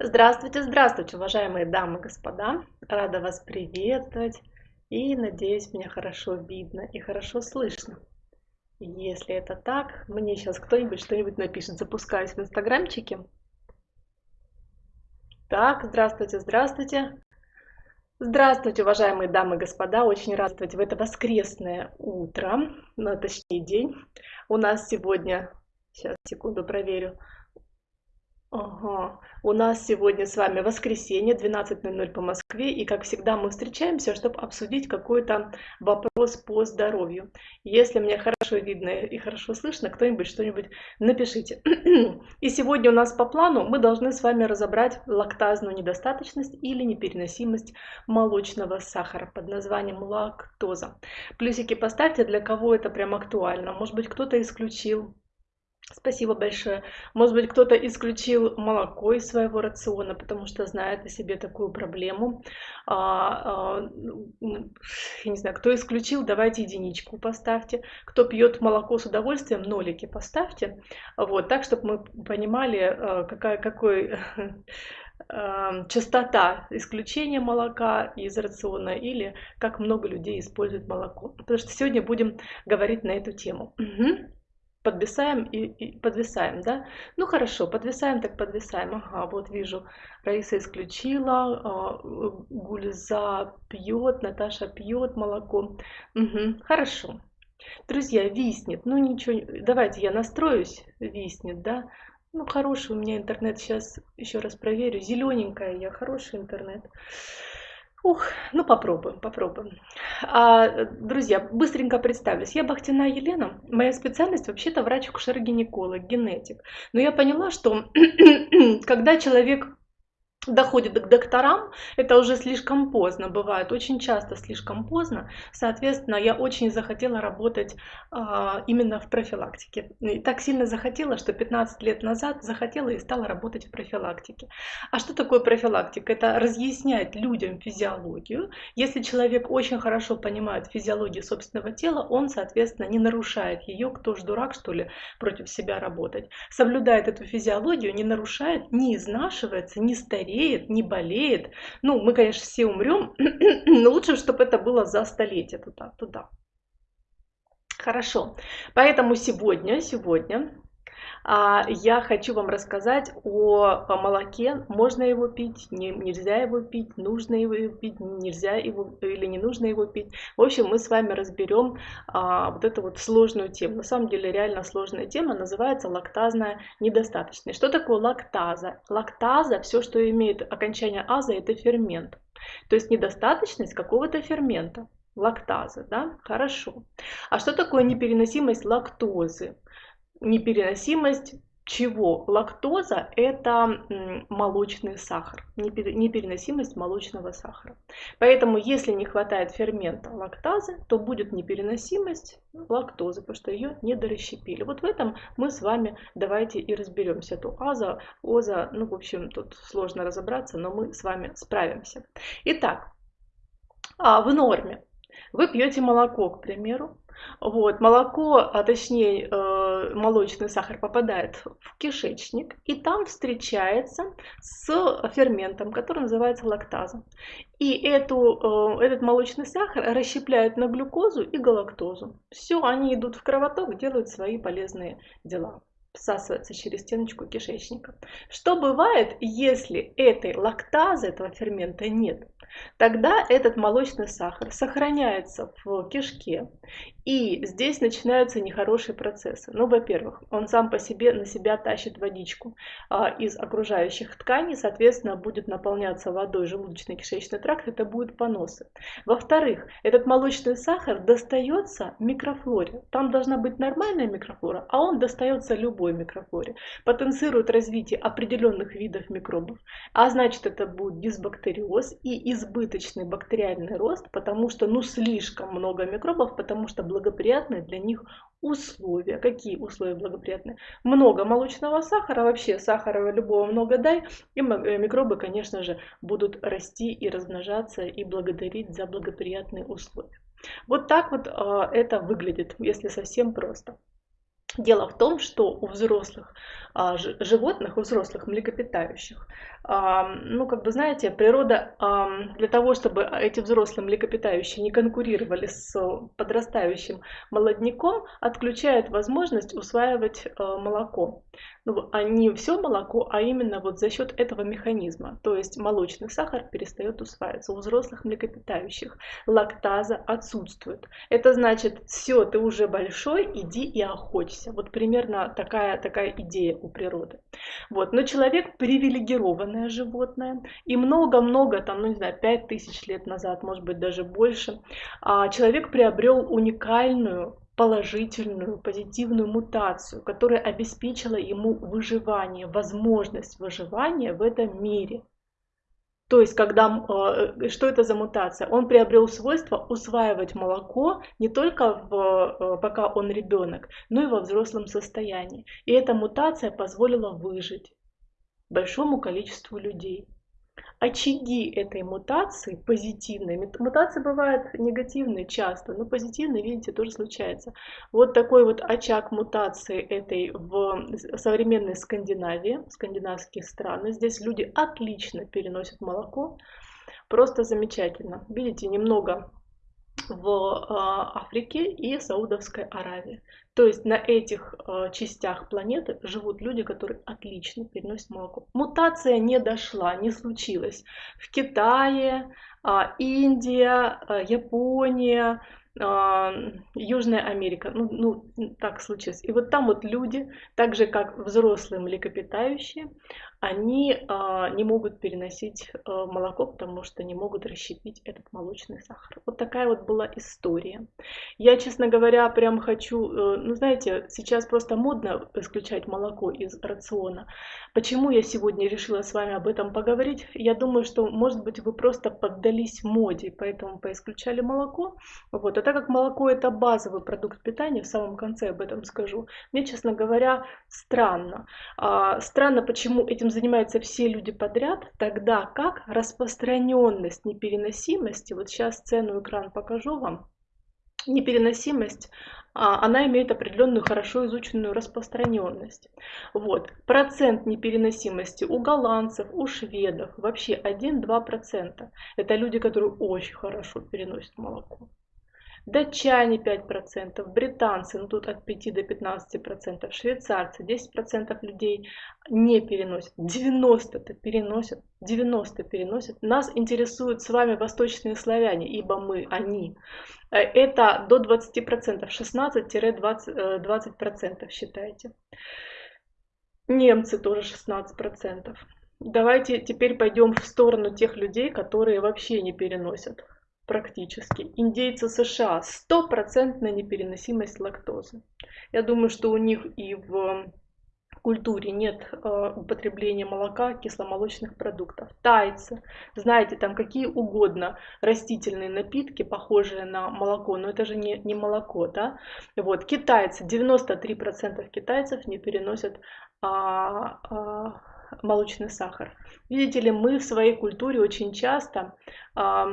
Здравствуйте, здравствуйте, уважаемые дамы и господа. Рада вас приветствовать и надеюсь, меня хорошо видно и хорошо слышно. Если это так, мне сейчас кто-нибудь что-нибудь напишет. Запускаюсь в инстаграмчике. Так, здравствуйте, здравствуйте. Здравствуйте, уважаемые дамы и господа. Очень рад в это воскресное утро, ну, точнее день. У нас сегодня, сейчас, секунду проверю, Ага. У нас сегодня с вами воскресенье, 12.00 по Москве, и как всегда мы встречаемся, чтобы обсудить какой-то вопрос по здоровью. Если мне хорошо видно и хорошо слышно, кто-нибудь что-нибудь напишите. И сегодня у нас по плану мы должны с вами разобрать лактазную недостаточность или непереносимость молочного сахара под названием лактоза. Плюсики поставьте, для кого это прям актуально. Может быть, кто-то исключил Спасибо большое. Может быть, кто-то исключил молоко из своего рациона, потому что знает о себе такую проблему. А, а, я не знаю, кто исключил, давайте единичку поставьте. Кто пьет молоко с удовольствием, нолики поставьте. Вот, так, чтобы мы понимали, а, какая, какой а, частота исключения молока из рациона или как много людей используют молоко. Потому что сегодня будем говорить на эту тему. Угу подвисаем и, и подвисаем, да? Ну хорошо, подвисаем, так подвисаем. Ага, вот вижу, Раиса исключила, а, Гульза пьет, Наташа пьет молоко. Угу, хорошо. Друзья, виснет, ну ничего, давайте я настроюсь, виснет, да? Ну хороший у меня интернет, сейчас еще раз проверю, зелененькая я, хороший интернет. Ух, ну попробуем, попробуем. А, друзья, быстренько представлюсь. Я Бахтина Елена. Моя специальность вообще-то врач-акушер-гинеколог, генетик. Но я поняла, что когда человек доходит к докторам, это уже слишком поздно бывает, очень часто слишком поздно. Соответственно, я очень захотела работать а, именно в профилактике. И так сильно захотела, что 15 лет назад захотела и стала работать в профилактике. А что такое профилактика? Это разъяснять людям физиологию. Если человек очень хорошо понимает физиологию собственного тела, он, соответственно, не нарушает ее, кто ж дурак, что ли, против себя работать. Соблюдает эту физиологию, не нарушает, не изнашивается, не стареет, стареет, не болеет. Ну, мы, конечно, все умрем, но лучше, чтобы это было за столетие туда. туда. Хорошо. Поэтому сегодня, сегодня я хочу вам рассказать о молоке. Можно его пить, не, нельзя его пить, нужно его пить, нельзя его или не нужно его пить. В общем, мы с вами разберем а, вот эту вот сложную тему. На самом деле реально сложная тема, называется лактазная недостаточность. Что такое лактаза? Лактаза, все, что имеет окончание аза, это фермент. То есть недостаточность какого-то фермента лактазы, да, хорошо. А что такое непереносимость лактозы? Непереносимость чего? Лактоза – это молочный сахар, непереносимость молочного сахара. Поэтому, если не хватает фермента лактазы, то будет непереносимость лактозы, потому что ее не дорасщепили. Вот в этом мы с вами давайте и разберемся. То аза, оза, ну, в общем, тут сложно разобраться, но мы с вами справимся. Итак, а, в норме вы пьете молоко, к примеру, вот, молоко, а точнее э, молочный сахар попадает в кишечник и там встречается с ферментом, который называется лактаза. И эту, э, этот молочный сахар расщепляют на глюкозу и галактозу. Все, они идут в кровоток, делают свои полезные дела всасывается через стеночку кишечника. Что бывает, если этой лактазы, этого фермента нет? Тогда этот молочный сахар сохраняется в кишке, и здесь начинаются нехорошие процессы. Ну, во-первых, он сам по себе на себя тащит водичку а, из окружающих тканей, соответственно, будет наполняться водой желудочно-кишечный тракт, это будут поносы. Во-вторых, этот молочный сахар достается микрофлоре. Там должна быть нормальная микрофлора, а он достается любой микрофлоре. Потенцирует развитие определенных видов микробов. А значит, это будет дисбактериоз и избыточный бактериальный рост, потому что ну слишком много микробов, потому что благоприятные для них условия. Какие условия благоприятные? Много молочного сахара, вообще сахара любого много дай, и э, микробы, конечно же, будут расти и размножаться и благодарить за благоприятные условия. Вот так вот э, это выглядит, если совсем просто. Дело в том, что у взрослых а, животных, у взрослых млекопитающих. Ну, как бы, знаете, природа для того, чтобы эти взрослые млекопитающие не конкурировали с подрастающим молодняком, отключает возможность усваивать молоко ну, а не все молоко, а именно вот за счет этого механизма. То есть молочный сахар перестает усваиваться. У взрослых млекопитающих лактаза отсутствует. Это значит, все, ты уже большой, иди и охоться. Вот примерно такая, такая идея у природы. Вот. Но человек привилегированное животное. И много-много, там, ну не знаю, 5000 лет назад, может быть даже больше, а человек приобрел уникальную положительную, позитивную мутацию, которая обеспечила ему выживание, возможность выживания в этом мире. То есть, когда, э, что это за мутация? Он приобрел свойство усваивать молоко не только в, э, пока он ребенок, но и во взрослом состоянии. И эта мутация позволила выжить большому количеству людей очаги этой мутации позитивные. Мутации бывают негативные часто, но позитивные, видите, тоже случается. Вот такой вот очаг мутации этой в современной Скандинавии, скандинавские страны. Здесь люди отлично переносят молоко, просто замечательно. Видите, немного в а, Африке и Саудовской Аравии. То есть на этих а, частях планеты живут люди, которые отлично переносят молоко. Мутация не дошла, не случилась. В Китае, а, Индия, Япония, Южная Америка, ну, ну так случилось. И вот там вот люди, так же как взрослые млекопитающие, они а, не могут переносить а, молоко, потому что не могут расщепить этот молочный сахар. Вот такая вот была история. Я, честно говоря, прям хочу, э, ну знаете, сейчас просто модно исключать молоко из рациона. Почему я сегодня решила с вами об этом поговорить? Я думаю, что, может быть, вы просто поддались моде, поэтому поисключали молоко. Вот. А так как молоко это базовый продукт питания, в самом конце об этом скажу, мне, честно говоря, странно. А, странно, почему этим занимаются все люди подряд, тогда как распространенность непереносимости, вот сейчас цену экран покажу вам, непереносимость, а, она имеет определенную хорошо изученную распространенность. Вот. Процент непереносимости у голландцев, у шведов вообще 1-2%. Это люди, которые очень хорошо переносят молоко датчане 5%, британцы, ну тут от 5 до 15%, швейцарцы 10% людей не переносят, 90-то переносят, 90 переносят. Нас интересуют с вами восточные славяне, ибо мы, они. Э, это до 20%, 16-20% 20% считайте. Немцы тоже 16%. Давайте теперь пойдем в сторону тех людей, которые вообще не переносят практически. Индейцы США стопроцентная непереносимость лактозы. Я думаю, что у них и в культуре нет э, употребления молока, кисломолочных продуктов. Тайцы, знаете, там какие угодно растительные напитки, похожие на молоко, но это же не, не молоко, да? Вот, китайцы, 93% китайцев не переносят а, а, молочный сахар. Видите ли, мы в своей культуре очень часто а,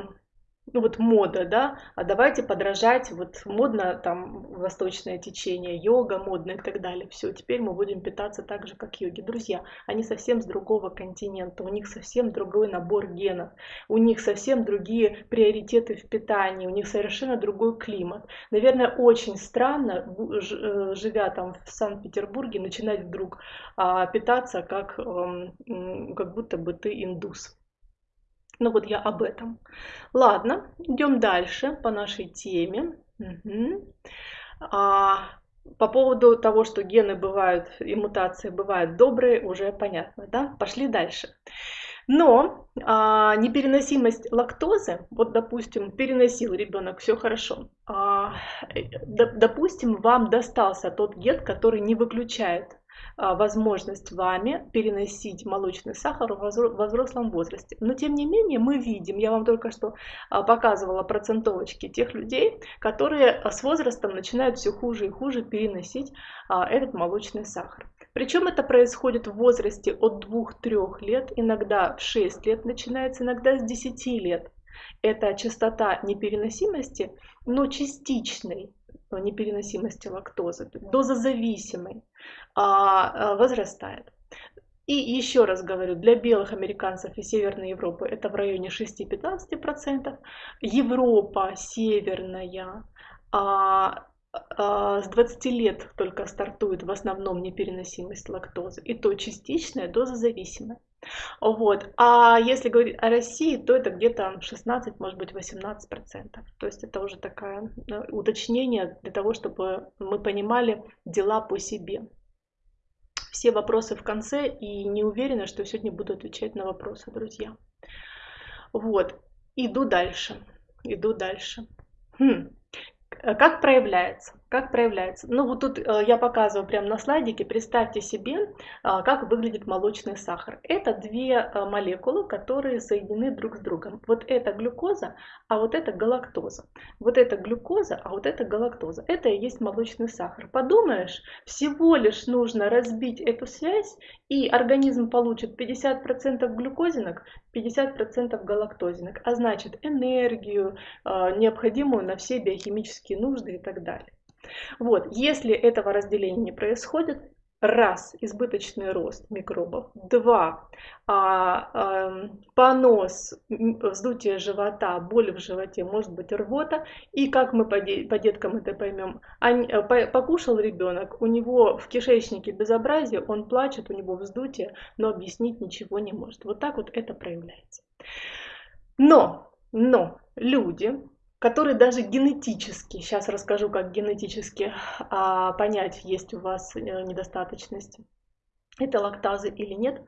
ну вот мода, да, а давайте подражать, вот модно там восточное течение, йога модно и так далее. Все, теперь мы будем питаться так же, как йоги. Друзья, они совсем с другого континента, у них совсем другой набор генов, у них совсем другие приоритеты в питании, у них совершенно другой климат. Наверное, очень странно, э, живя там в Санкт-Петербурге, начинать вдруг а, питаться как, как будто бы ты индус. Ну вот я об этом. Ладно, идем дальше по нашей теме. Угу. А, по поводу того, что гены бывают и мутации бывают добрые, уже понятно, да? Пошли дальше. Но а, непереносимость лактозы, вот допустим, переносил ребенок, все хорошо. А, допустим, вам достался тот ген, который не выключает возможность вами переносить молочный сахар во взрослом возрасте. Но тем не менее мы видим, я вам только что а, показывала процентовочки тех людей, которые а, с возрастом начинают все хуже и хуже переносить этот молочный сахар. Причем это происходит в возрасте от 2-3 лет, иногда в 6 лет начинается, иногда с 10 лет. Это частота непереносимости, но частичной, непереносимости лактозы, дозозависимой, а, возрастает. И еще раз говорю, для белых американцев и Северной Европы это в районе 6-15%. Европа северная а, а, с 20 лет только стартует в основном непереносимость лактозы, и то частичная, дозозависимая. Вот. А если говорить о России, то это где-то 16, может быть, 18 процентов. То есть это уже такое уточнение для того, чтобы мы понимали дела по себе. Все вопросы в конце и не уверена, что сегодня буду отвечать на вопросы, друзья. Вот. Иду дальше. Иду дальше. Хм. Э, как проявляется? Как проявляется? Ну вот тут э, я показываю прямо на слайдике. Представьте себе, э, как выглядит молочный сахар. Это две молекулы, которые соединены друг с другом. Вот это глюкоза, а вот это галактоза. Вот это глюкоза, а вот это галактоза. Это и есть молочный сахар. Подумаешь, всего лишь нужно разбить эту связь, и организм получит 50% глюкозинок, 50% галактозинок, а значит энергию, необходимую на все биохимические нужды и так далее. Вот, если этого разделения не происходит, раз, избыточный рост микробов, два, а, а, понос, вздутие живота, боль в животе, может быть рвота, и как мы по, по деткам это поймем, они, э, по, покушал ребенок, у него в кишечнике безобразие, он плачет, у него вздутие, но объяснить ничего не может. Вот так вот это проявляется. Но, но люди, которые даже генетически, сейчас расскажу, как генетически а, понять, есть у вас э, недостаточность это лактазы или нет.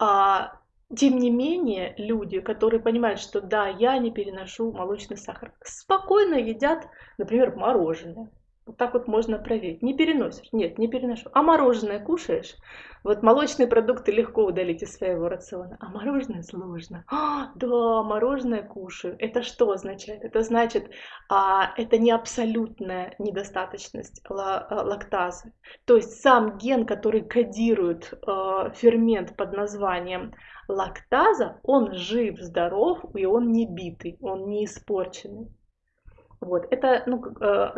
А, тем не менее, люди, которые понимают, что да, я не переношу молочный сахар, спокойно едят, например, мороженое. Вот так вот можно проверить. Не переносишь? Нет, не переношу. А мороженое кушаешь? Вот молочные продукты легко удалить из своего рациона, а мороженое сложно. А, да, мороженое кушаю. Это что означает? Это значит, а, это не абсолютная недостаточность а, лактазы. То есть сам ген, который кодирует а, фермент под названием лактаза, он жив, здоров, и он не битый, он не испорченный. Вот, это, ну,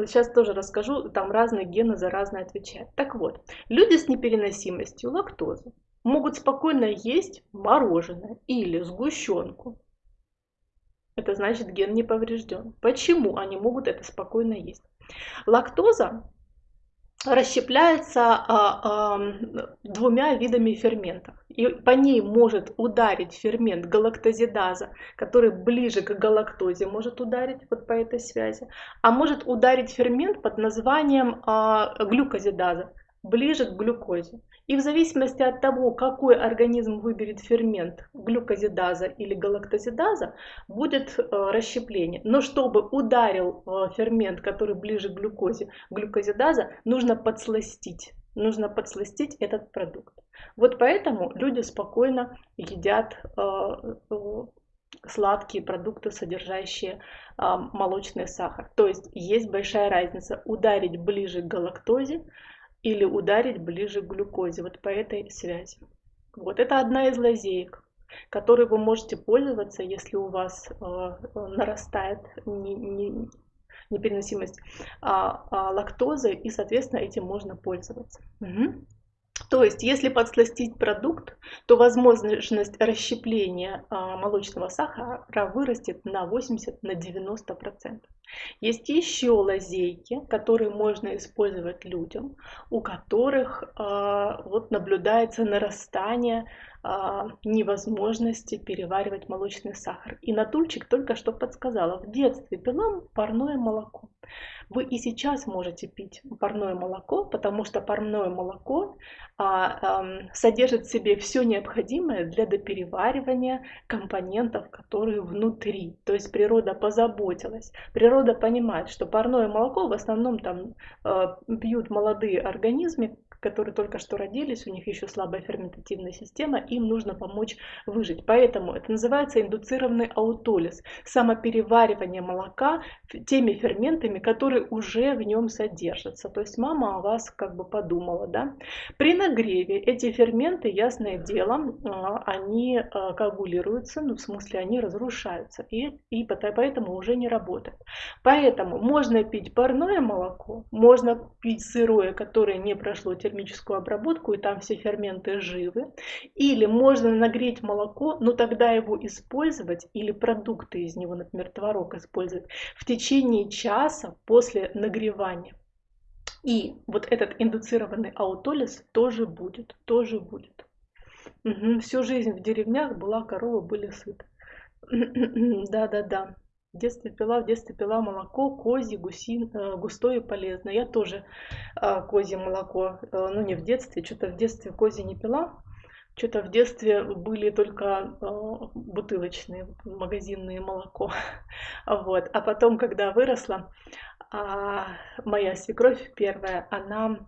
сейчас э, тоже расскажу, там разные гены за разные отвечают. Так вот, люди с непереносимостью лактозы могут спокойно есть мороженое или сгущенку. Это значит ген не поврежден. Почему они могут это спокойно есть? Лактоза расщепляется а, а, двумя видами ферментов. И по ней может ударить фермент галактозидаза, который ближе к галактозе может ударить вот по этой связи, а может ударить фермент под названием а, глюкозидаза, ближе к глюкозе. И в зависимости от того, какой организм выберет фермент глюкозидаза или галактозидаза, будет э, расщепление. Но чтобы ударил э, фермент, который ближе к глюкозе, глюкозидаза, нужно подсластить. Нужно подсластить этот продукт. Вот поэтому люди спокойно едят э, сладкие продукты, содержащие молочный сахар. То есть есть большая разница ударить ближе к галактозе, или ударить ближе к глюкозе, вот по этой связи. Вот это одна из лазеек, которой вы можете пользоваться, если у вас э, нарастает не, не, непереносимость а, а, лактозы, и, соответственно, этим можно пользоваться. Угу. То есть, если подсластить продукт, то возможность расщепления а, молочного сахара вырастет на 80-90%. На Есть еще лазейки, которые можно использовать людям, у которых а, вот наблюдается нарастание невозможности переваривать молочный сахар. И Натульчик только что подсказала, в детстве пила парное молоко. Вы и сейчас можете пить парное молоко, потому что парное молоко а, а, содержит в себе все необходимое для допереваривания компонентов, которые внутри. То есть природа позаботилась. Природа понимает, что парное молоко в основном там а, пьют молодые организмы, которые только что родились, у них еще слабая ферментативная система, им нужно помочь выжить. Поэтому это называется индуцированный аутолиз, самопереваривание молока теми ферментами, которые уже в нем содержатся. То есть мама о вас как бы подумала. Да? При нагреве эти ферменты, ясное дело, а, они а, коагулируются, ну в смысле они разрушаются и, и поэтому уже не работают. Поэтому можно пить парное молоко, можно пить сырое, которое не прошло термическую обработку и там все ферменты живы, или можно нагреть молоко, но тогда его использовать или продукты из него, например, творог использовать в течение часа после нагревания. И вот этот индуцированный аутолиз тоже будет, тоже будет. Угу. Всю жизнь в деревнях была корова, были сыты. Да-да-да. В детстве пила, в детстве пила молоко, козье, гусин, э, густое и полезное. Я тоже э, козье молоко, э, ну не в детстве, что-то в детстве козье не пила. Что-то в детстве были только бутылочные, магазинные молоко. Вот. А потом, когда выросла, э, моя свекровь первая, она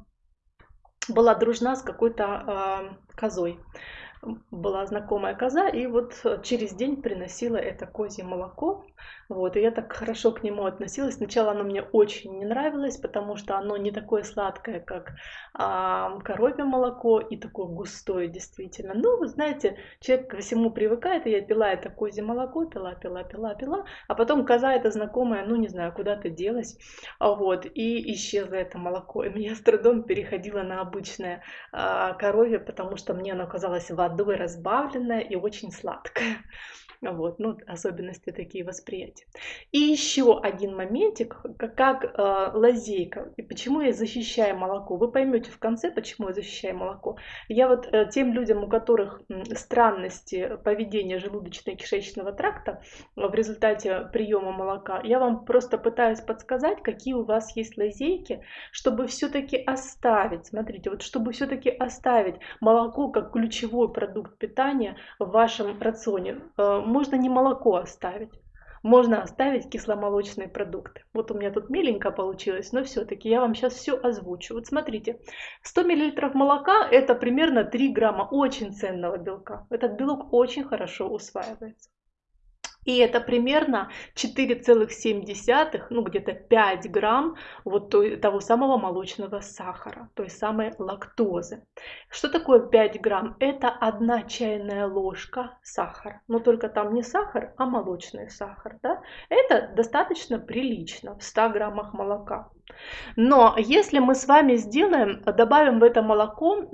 была дружна с какой-то козой была знакомая коза, и вот через день приносила это козье молоко. Вот, и я так хорошо к нему относилась. Сначала оно мне очень не нравилось, потому что оно не такое сладкое, как а, коровье молоко, и такое густое действительно. Ну, вы знаете, человек ко всему привыкает, и я пила это козье молоко, пила, пила, пила, пила, а потом коза эта знакомая, ну, не знаю, куда-то делась, вот, и исчезло это молоко. И меня с трудом переходило на обычное а, коровье, потому что мне оно казалось водой разбавленное и очень сладкое. Вот, ну, особенности такие восприятия. И еще один моментик, как э, лазейка. И почему я защищаю молоко? Вы поймете в конце, почему я защищаю молоко. Я вот э, тем людям, у которых странности поведения желудочно-кишечного тракта в результате приема молока, я вам просто пытаюсь подсказать, какие у вас есть лазейки, чтобы все-таки оставить, смотрите, вот чтобы все-таки оставить молоко как ключевой продукт питания в вашем рационе э, можно не молоко оставить. Можно оставить кисломолочные продукты. Вот у меня тут миленько получилось, но все-таки я вам сейчас все озвучу. Вот смотрите, 100 мл молока это примерно 3 грамма очень ценного белка. Этот белок очень хорошо усваивается. И это примерно 4,7, ну где-то 5 грамм вот того самого молочного сахара, той самой лактозы. Что такое 5 грамм? Это одна чайная ложка сахара. Но только там не сахар, а молочный сахар. Да? Это достаточно прилично в 100 граммах молока. Но если мы с вами сделаем, добавим в это молоко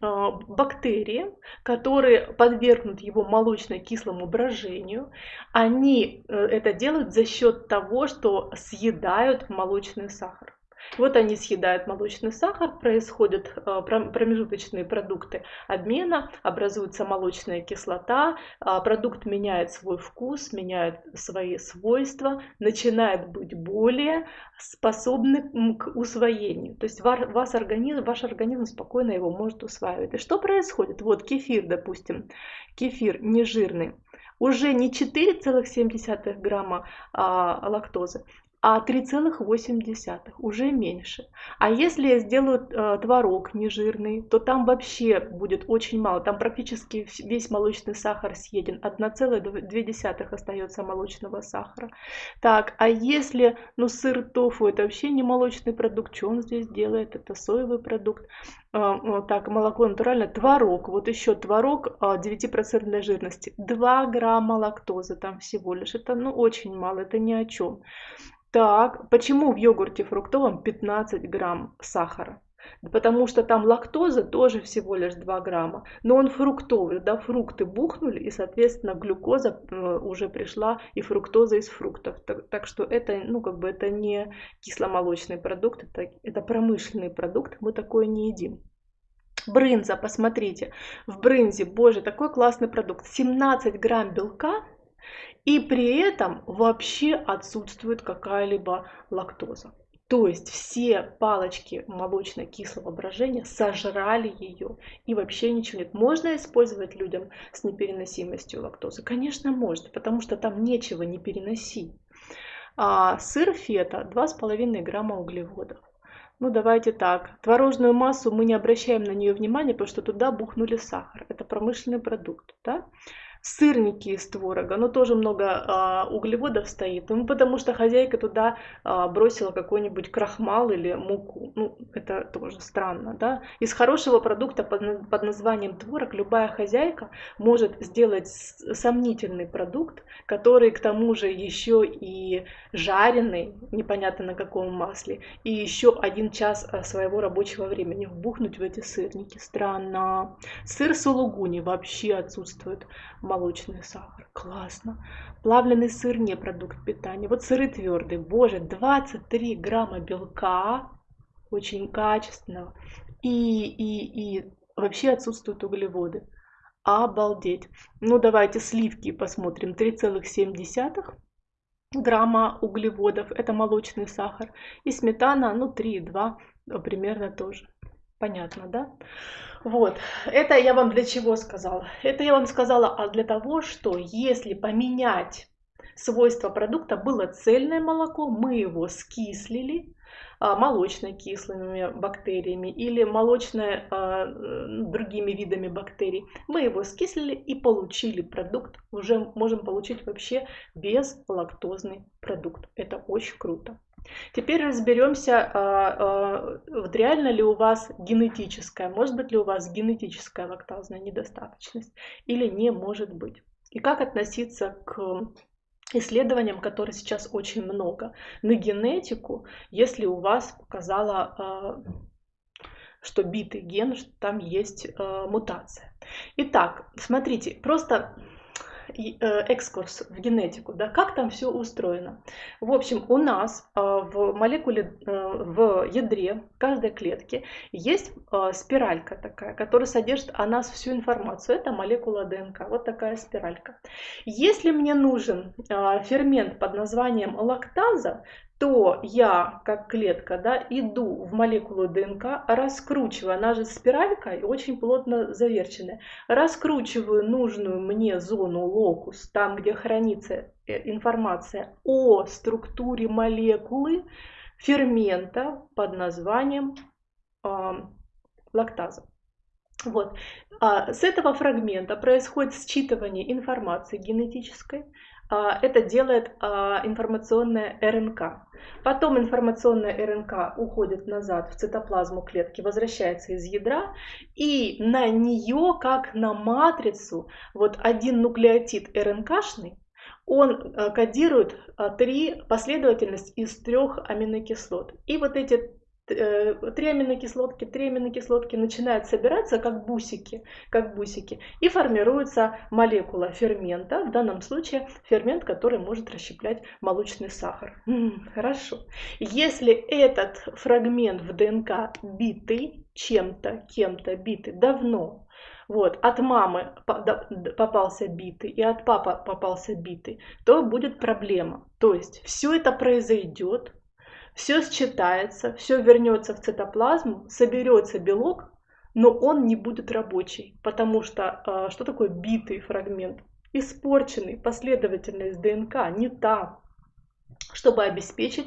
а, бактерии, которые подвергнут его молочно-кислому брожению, они э, это делают за счет того, что съедают молочный сахар. Вот они съедают молочный сахар, происходят э, промежуточные продукты обмена, образуется молочная кислота, а, продукт меняет свой вкус, меняет свои свойства, начинает быть более способным к усвоению. То есть ваш организм, ваш организм спокойно его может усваивать. И что происходит? Вот кефир, допустим, кефир нежирный, уже не 4,7 грамма а, лактозы, а 3,8, уже меньше. А если я сделаю э, творог нежирный, то там вообще будет очень мало, там практически весь молочный сахар съеден, 1,2 остается молочного сахара. Так, а если, ну, сыр тофу, это вообще не молочный продукт, что он здесь делает, это соевый продукт. Э, так, молоко натуральное, творог, вот еще творог 9% э, жирности, 2 грамма лактозы там всего лишь, это, ну, очень мало, это ни о чем. Так, почему в йогурте фруктовом 15 грамм сахара? Потому что там лактоза тоже всего лишь 2 грамма. Но он фруктовый, да, фрукты бухнули, и, соответственно, глюкоза э, уже пришла и фруктоза из фруктов. Так, так что это, ну, как бы это не кисломолочный продукт, это, это промышленный продукт, мы такое не едим. Брынза, посмотрите, в брынзе, боже, такой классный продукт, 17 грамм белка, и при этом вообще отсутствует какая-либо лактоза. То есть все палочки молочно-кислого брожения сожрали ее и вообще ничего нет. Можно использовать людям с непереносимостью лактозы? Конечно, можно, потому что там нечего не переносить. А сыр фета 2,5 грамма углеводов. Ну, давайте так. Творожную массу мы не обращаем на нее внимания, потому что туда бухнули сахар. Это промышленный продукт. Да? Сырники из творога, но тоже много а, углеводов стоит, ну, потому что хозяйка туда а, бросила какой-нибудь крахмал или муку. Ну, это тоже странно, да. Из хорошего продукта под, под названием творог любая хозяйка может сделать сомнительный продукт, который к тому же еще и жареный, непонятно на каком масле, и еще один час а, своего рабочего времени вбухнуть в эти сырники. Странно. Сыр сулугуни вообще отсутствует молочный сахар. Классно. Плавленый сыр не продукт питания. Вот сыры твердые. Боже, 23 грамма белка, очень качественного. И, и, и вообще отсутствуют углеводы. Обалдеть. Ну давайте сливки посмотрим. 3,7 грамма углеводов. Это молочный сахар. И сметана, ну 3,2 примерно тоже. Понятно, да? Вот, это я вам для чего сказала? Это я вам сказала а для того, что если поменять свойства продукта, было цельное молоко, мы его скислили, а, молочно-кислыми бактериями или молочно а, другими видами бактерий. Мы его скислили и получили продукт. Уже можем получить вообще безлактозный продукт. Это очень круто. Теперь разберемся, а, а, вот реально ли у вас генетическая, может быть ли у вас генетическая лактазная недостаточность или не может быть. И как относиться к исследованиям, которые сейчас очень много, на генетику, если у вас показала а, что битый ген, что там есть мутация. Итак, смотрите, просто Э, экскурс в генетику, да, как там все устроено. В общем, у нас э, в молекуле, э, в ядре каждой клетки есть спиралька такая, которая содержит о нас всю информацию. Это молекула ДНК, вот такая спиралька. Если мне нужен фермент под названием лактаза, то я, как клетка, да, иду в молекулу ДНК, раскручиваю, она же спиралька и очень плотно заверченная, раскручиваю нужную мне зону локус, там, где хранится э, информация о структуре молекулы фермента под названием э, лактаза. Вот. А с этого фрагмента происходит считывание информации генетической, это делает а, информационная РНК. Потом информационная РНК уходит назад в цитоплазму клетки, возвращается из ядра, и на нее, как на матрицу, вот один нуклеотид РНКшный, он э, кодирует а, три последовательность из трех аминокислот. И вот эти Э, три аминокислотки, три аминокислотки начинают собираться как бусики, как бусики, и формируется молекула фермента, в данном случае фермент, который может расщеплять молочный сахар. М-м, хорошо. Если этот фрагмент в ДНК битый, чем-то, кем-то битый давно, вот, от мамы попался битый и от папы попался битый, то будет проблема. То есть все это произойдет все считается, все вернется в цитоплазму, соберется белок, но он не будет рабочий, потому что а, что такое битый фрагмент? Испорченный, последовательность ДНК не та, чтобы обеспечить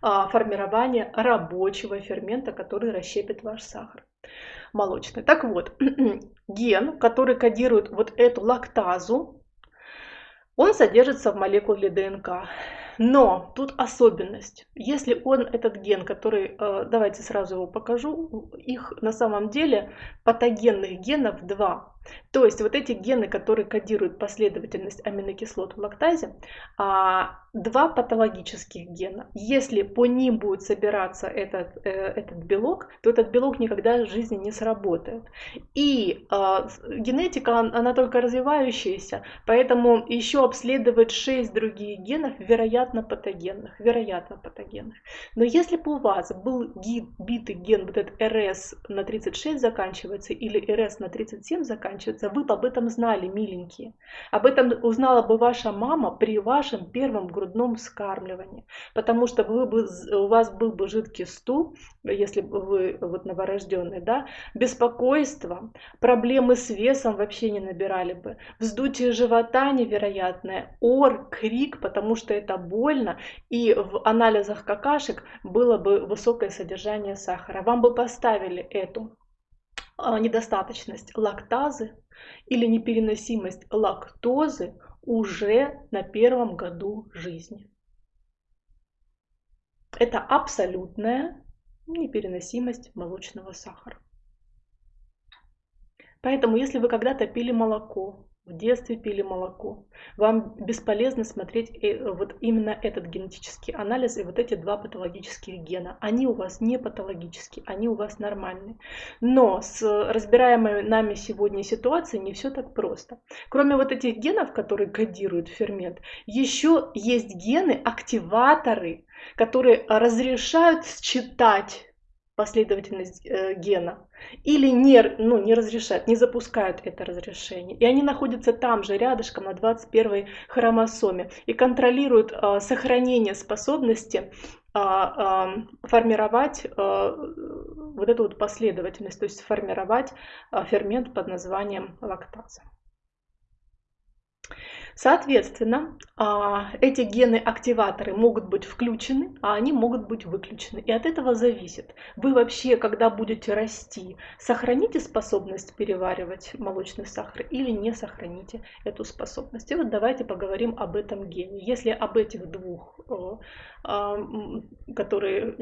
а, формирование рабочего фермента, который расщепит ваш сахар молочный. Так вот, ген, который кодирует вот эту лактазу, он содержится в молекуле ДНК. Но тут особенность. Если он, этот ген, который, э, давайте сразу его покажу, их на самом деле патогенных генов два. То есть вот эти гены, которые кодируют последовательность аминокислот в лактазе, а, два патологических гена. Если по ним будет собираться этот, э, этот белок, то этот белок никогда в жизни не сработает. И а, генетика, она только развивающаяся, поэтому еще обследовать 6 других генов вероятно патогенных, вероятно патогенных. Но если бы у вас был битый ген, вот этот РС на 36 заканчивается или РС на 37 заканчивается, заканчивается. Вы бы об этом знали, миленькие. Об этом узнала бы ваша мама при вашем первом грудном вскармливании. Потому что вы бы, у вас был бы жидкий стул, если бы вы вот новорожденный, да, беспокойство, проблемы с весом вообще не набирали бы, вздутие живота невероятное, ор, крик, потому что это больно, и в анализах какашек было бы высокое содержание сахара. Вам бы поставили эту недостаточность лактазы или непереносимость лактозы уже на первом году жизни. Это абсолютная непереносимость молочного сахара. Поэтому, если вы когда-то пили молоко, в детстве пили молоко. Вам бесполезно смотреть э, вот именно этот генетический анализ и вот эти два патологических гена. Они у вас не патологические, они у вас нормальные. Но с разбираемой нами сегодня ситуацией не все так просто. Кроме вот этих генов, которые кодируют фермент, еще есть гены, активаторы, которые разрешают считать последовательность э, гена или не, ну, не разрешают, не запускают это разрешение. И они находятся там же, рядышком, на 21 хромосоме, и контролируют э, сохранение способности э, э, формировать э, вот эту вот последовательность, то есть формировать э, фермент под названием лактаза. Соответственно, а, эти гены-активаторы могут быть включены, а они могут быть выключены. И от этого зависит, вы вообще, когда будете расти, сохраните способность переваривать молочный сахар или не сохраните эту способность. И вот давайте поговорим об этом гене. Если об этих двух, а, которые,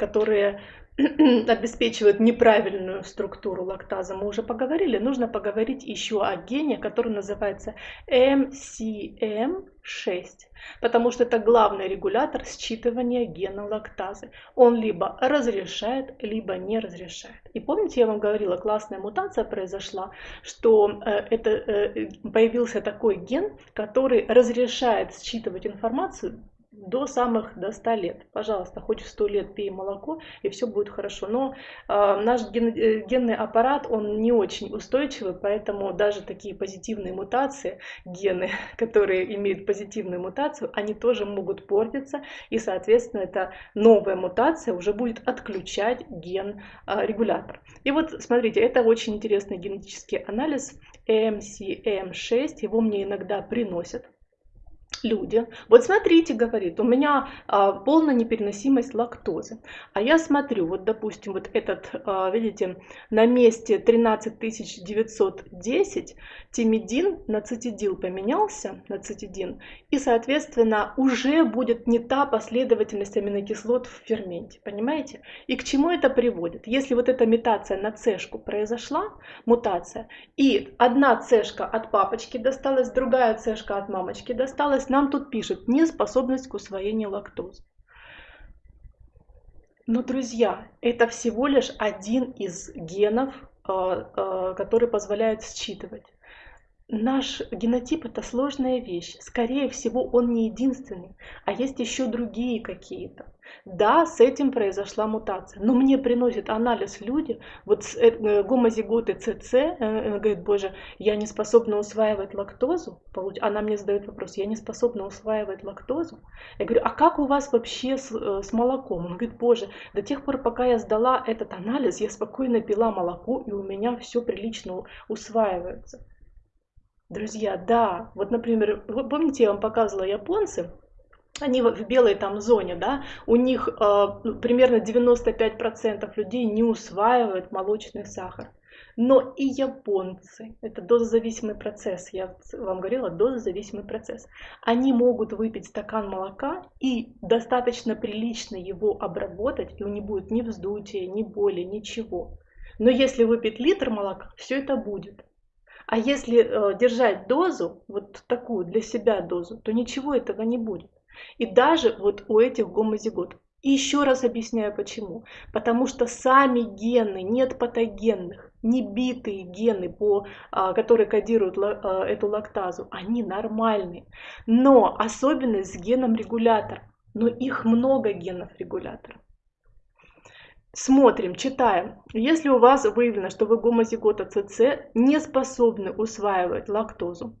которые обеспечивают неправильную структуру лактаза, мы уже поговорили, нужно поговорить еще о гене, который называется MCM6, потому что это главный регулятор считывания гена лактазы. Он либо разрешает, либо не разрешает. И помните, я вам говорила, классная мутация произошла, что э, это, э, появился такой ген, который разрешает считывать информацию до самых до 100 лет. Пожалуйста, хоть в 100 лет пей молоко, и все будет хорошо. Но э, наш ген, э, генный аппарат, он не очень устойчивый, поэтому даже такие позитивные мутации, гены, которые имеют позитивную мутацию, они тоже могут портиться, и, соответственно, эта новая мутация уже будет отключать ген-регулятор. Э, и вот, смотрите, это очень интересный генетический анализ, MCM6, его мне иногда приносят люди. Вот смотрите, говорит, у меня а, полная непереносимость лактозы. А я смотрю, вот допустим, вот этот, а, видите, на месте 13910 тимидин на цитидил поменялся, на цитидин, и, соответственно, уже будет не та последовательность аминокислот в ферменте, понимаете? И к чему это приводит? Если вот эта мутация на цешку произошла, мутация, и одна цешка от папочки досталась, другая цешка от мамочки досталась, нам тут пишет неспособность к усвоению лактозы. Но, друзья, это всего лишь один из генов, э, э, который позволяет считывать. Наш генотип это сложная вещь. Скорее всего, он не единственный, а есть еще другие какие-то. Да, с этим произошла мутация, но мне приносит анализ люди, вот э, э, гомозиготы ЦЦ, э, говорит, боже, я не способна усваивать лактозу, она мне задает вопрос, я не способна усваивать лактозу. Я говорю, а как у вас вообще с, с молоком? Он говорит, боже, до тех пор, пока я сдала этот анализ, я спокойно пила молоко, и у меня все прилично усваивается. Друзья, да, вот, например, вы помните, я вам показывала японцы, они в белой там зоне, да, у них э, примерно 95% людей не усваивают молочный сахар. Но и японцы, это дозозависимый процесс, я вам говорила, дозозависимый процесс, они могут выпить стакан молока и достаточно прилично его обработать, и у них будет ни вздутия, ни боли, ничего. Но если выпить литр молока, все это будет. А если э, держать дозу, вот такую для себя дозу, то ничего этого не будет. И даже вот у этих гомозигот. Еще раз объясняю почему. Потому что сами гены, нет патогенных, не битые гены, по, а, которые кодируют а, эту лактазу, они нормальные. Но особенность с геном регулятора. Но их много генов регуляторов. Смотрим, читаем. Если у вас выявлено, что вы гомозигота ЦЦ не способны усваивать лактозу,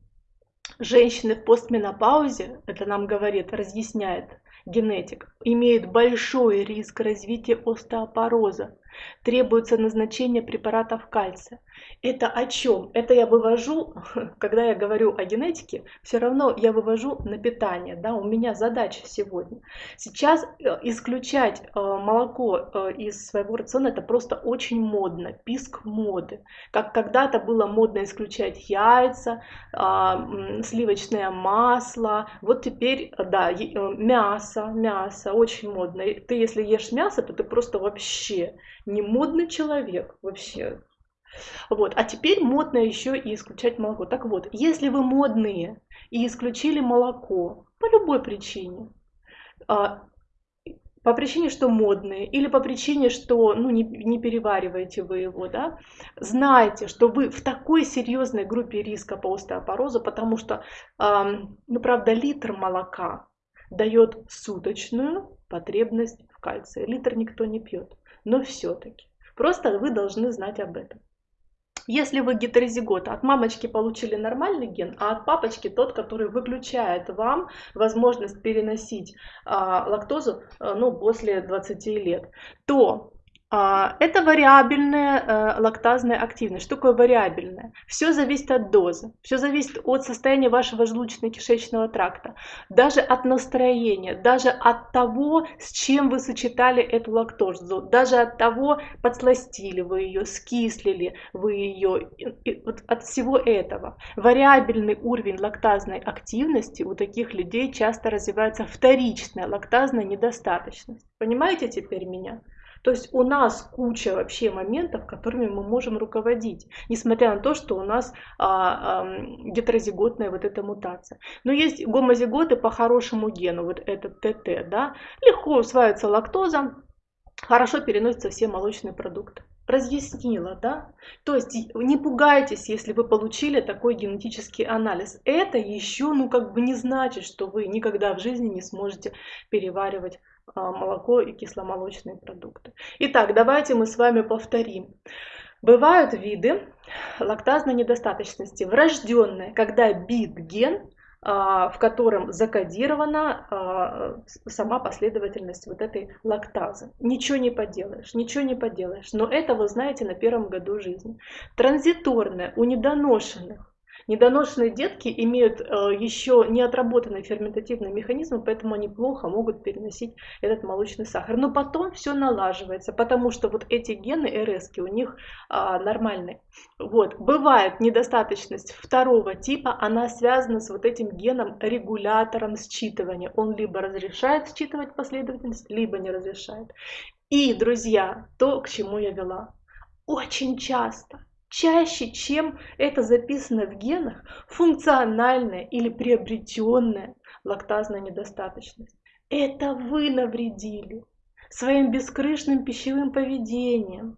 женщины в постменопаузе, это нам говорит, разъясняет генетик, имеют большой риск развития остеопороза требуется назначение препаратов кальция. Это о чем? Это я вывожу, когда я говорю о генетике, все равно я вывожу на питание. Да? У меня задача сегодня. Сейчас э, исключать э, молоко э, из своего рациона это просто очень модно, писк моды. Как когда-то было модно исключать яйца, а, сливочное масло. Вот теперь, да, мясо, мясо, очень модно. Ты если ешь мясо, то ты просто вообще не модный человек вообще. Вот. А теперь модно еще и исключать молоко. Так вот, если вы модные и исключили молоко по любой причине, а, по причине, что модные, или по причине, что ну, не, не перевариваете вы его, да, знайте, что вы в такой серьезной группе риска по остеопорозу, потому что, э, ну, правда, литр молока дает суточную потребность в кальции. Литр никто не пьет но все-таки. Просто вы должны знать об этом. Если вы гетерозигота, от мамочки получили нормальный ген, а от папочки тот, который выключает вам возможность переносить а, лактозу а, ну, после 20 лет, то это вариабельная э, лактазная активность. Что такое вариабельная? Все зависит от дозы, все зависит от состояния вашего желудочно-кишечного тракта, даже от настроения, даже от того, с чем вы сочетали эту лактозу, даже от того, подсластили вы ее, скислили вы ее, вот от всего этого. Вариабельный уровень лактазной активности у таких людей часто развивается вторичная лактазная недостаточность. Понимаете теперь меня? То есть у нас куча вообще моментов, которыми мы можем руководить, несмотря на то, что у нас а, а, гетерозиготная вот эта мутация. Но есть гомозиготы по хорошему гену, вот этот ТТ, да, легко усваивается лактоза, хорошо переносятся все молочные продукты разъяснила, да? То есть не пугайтесь, если вы получили такой генетический анализ. Это еще, ну, как бы не значит, что вы никогда в жизни не сможете переваривать молоко и кисломолочные продукты. Итак, давайте мы с вами повторим. Бывают виды лактазной недостаточности врожденные, когда бит-ген а, в котором закодирована а, сама последовательность вот этой лактазы. Ничего не поделаешь, ничего не поделаешь. Но это вы знаете на первом году жизни. Транзиторная у недоношенных Недоношенные детки имеют э, еще не отработанный ферментативный механизм, поэтому они плохо могут переносить этот молочный сахар. Но потом все налаживается, потому что вот эти гены РС у них а, нормальные. Вот. Бывает недостаточность второго типа, она связана с вот этим геном регулятором считывания. Он либо разрешает считывать последовательность, либо не разрешает. И, друзья, то, к чему я вела. Очень часто чаще, чем это записано в генах, функциональная или приобретенная лактазная недостаточность. Это вы навредили своим бескрышным пищевым поведением.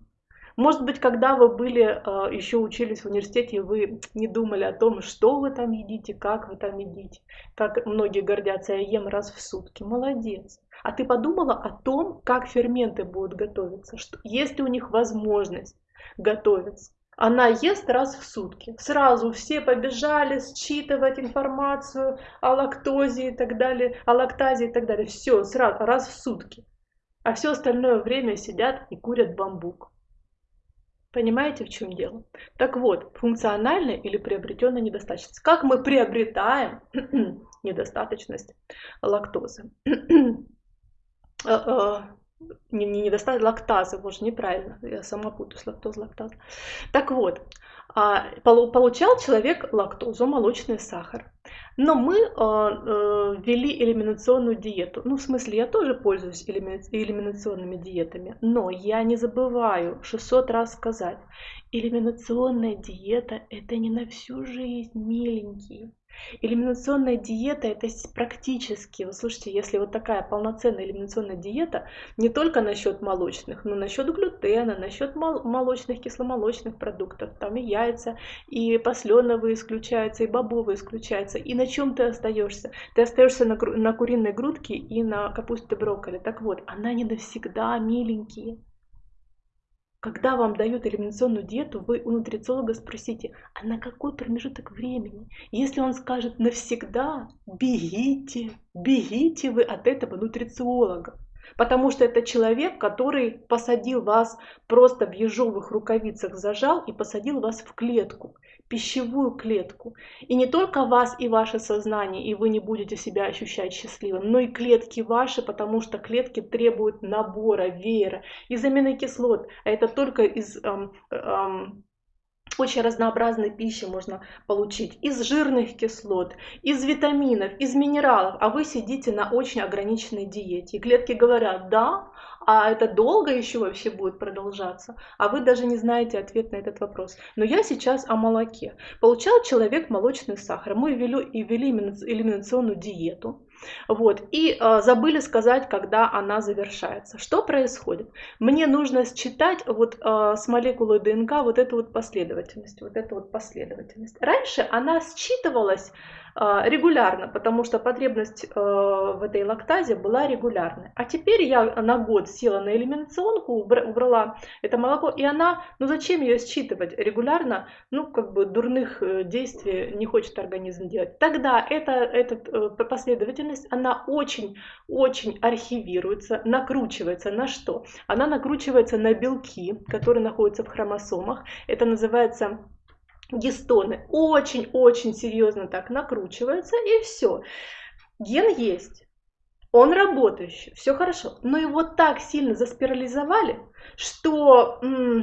Может быть, когда вы были, э, еще учились в университете, вы не думали о том, что вы там едите, как вы там едите. Как многие гордятся, я ем раз в сутки. Молодец. А ты подумала о том, как ферменты будут готовиться, что, есть ли у них возможность готовиться. Она ест раз в сутки. Сразу все побежали считывать информацию о лактозе и так далее, о лактазе и так далее. Все, сразу, раз в сутки. А все остальное время сидят и курят бамбук. Понимаете, в чем дело? Так вот, функциональная или приобретенная недостаточность. Как мы приобретаем недостаточность лактозы? Э, э, не, не недостаток лактазы, боже, неправильно, я сама путаюсь, лактоз, лактаза. Так вот, а, получал человек лактозу, молочный сахар. Но мы а, э, ввели элиминационную диету. Ну, в смысле, я тоже пользуюсь элиминационными диетами, но я не забываю 600 раз сказать, элиминационная диета – это не на всю жизнь, миленькие. Элиминационная диета это практически, вы слушайте, если вот такая полноценная элиминационная диета, не только насчет молочных, но насчет глютена, насчет молочных, кисломолочных продуктов, там и яйца, и посленовые исключаются, и бобовые исключаются, и на чем ты остаешься? Ты остаешься на, на куриной грудке и на капусте брокколи. Так вот, она не навсегда, миленькие. Когда вам дают элиминационную диету, вы у нутрициолога спросите, а на какой промежуток времени? Если он скажет навсегда, бегите, бегите вы от этого нутрициолога. Потому что это человек, который посадил вас просто в ежовых рукавицах, зажал и посадил вас в клетку пищевую клетку. И не только вас и ваше сознание, и вы не будете себя ощущать счастливым, но и клетки ваши, потому что клетки требуют набора, веера из аминокислот. А это только из эм, эм, очень разнообразной пищи можно получить из жирных кислот, из витаминов, из минералов, а вы сидите на очень ограниченной диете. И клетки говорят, да, а это долго еще вообще будет продолжаться, а вы даже не знаете ответ на этот вопрос. Но я сейчас о молоке. Получал человек молочный сахар, мы ввели, ввели элиминационную диету, вот, и э, забыли сказать, когда она завершается. Что происходит? Мне нужно считать вот э, с молекулой ДНК вот эту вот последовательность, вот эту вот последовательность. Раньше она считывалась регулярно, потому что потребность э, в этой лактазе была регулярной. А теперь я на год села на элиминационку, убрала это молоко, и она, ну зачем ее считывать регулярно, ну как бы дурных э, действий не хочет организм делать. Тогда эта, эта э, последовательность, она очень-очень архивируется, накручивается на что? Она накручивается на белки, которые находятся в хромосомах. Это называется гистоны очень-очень серьезно так накручиваются, и все. Ген есть, он работающий, все хорошо, но его так сильно заспирализовали, что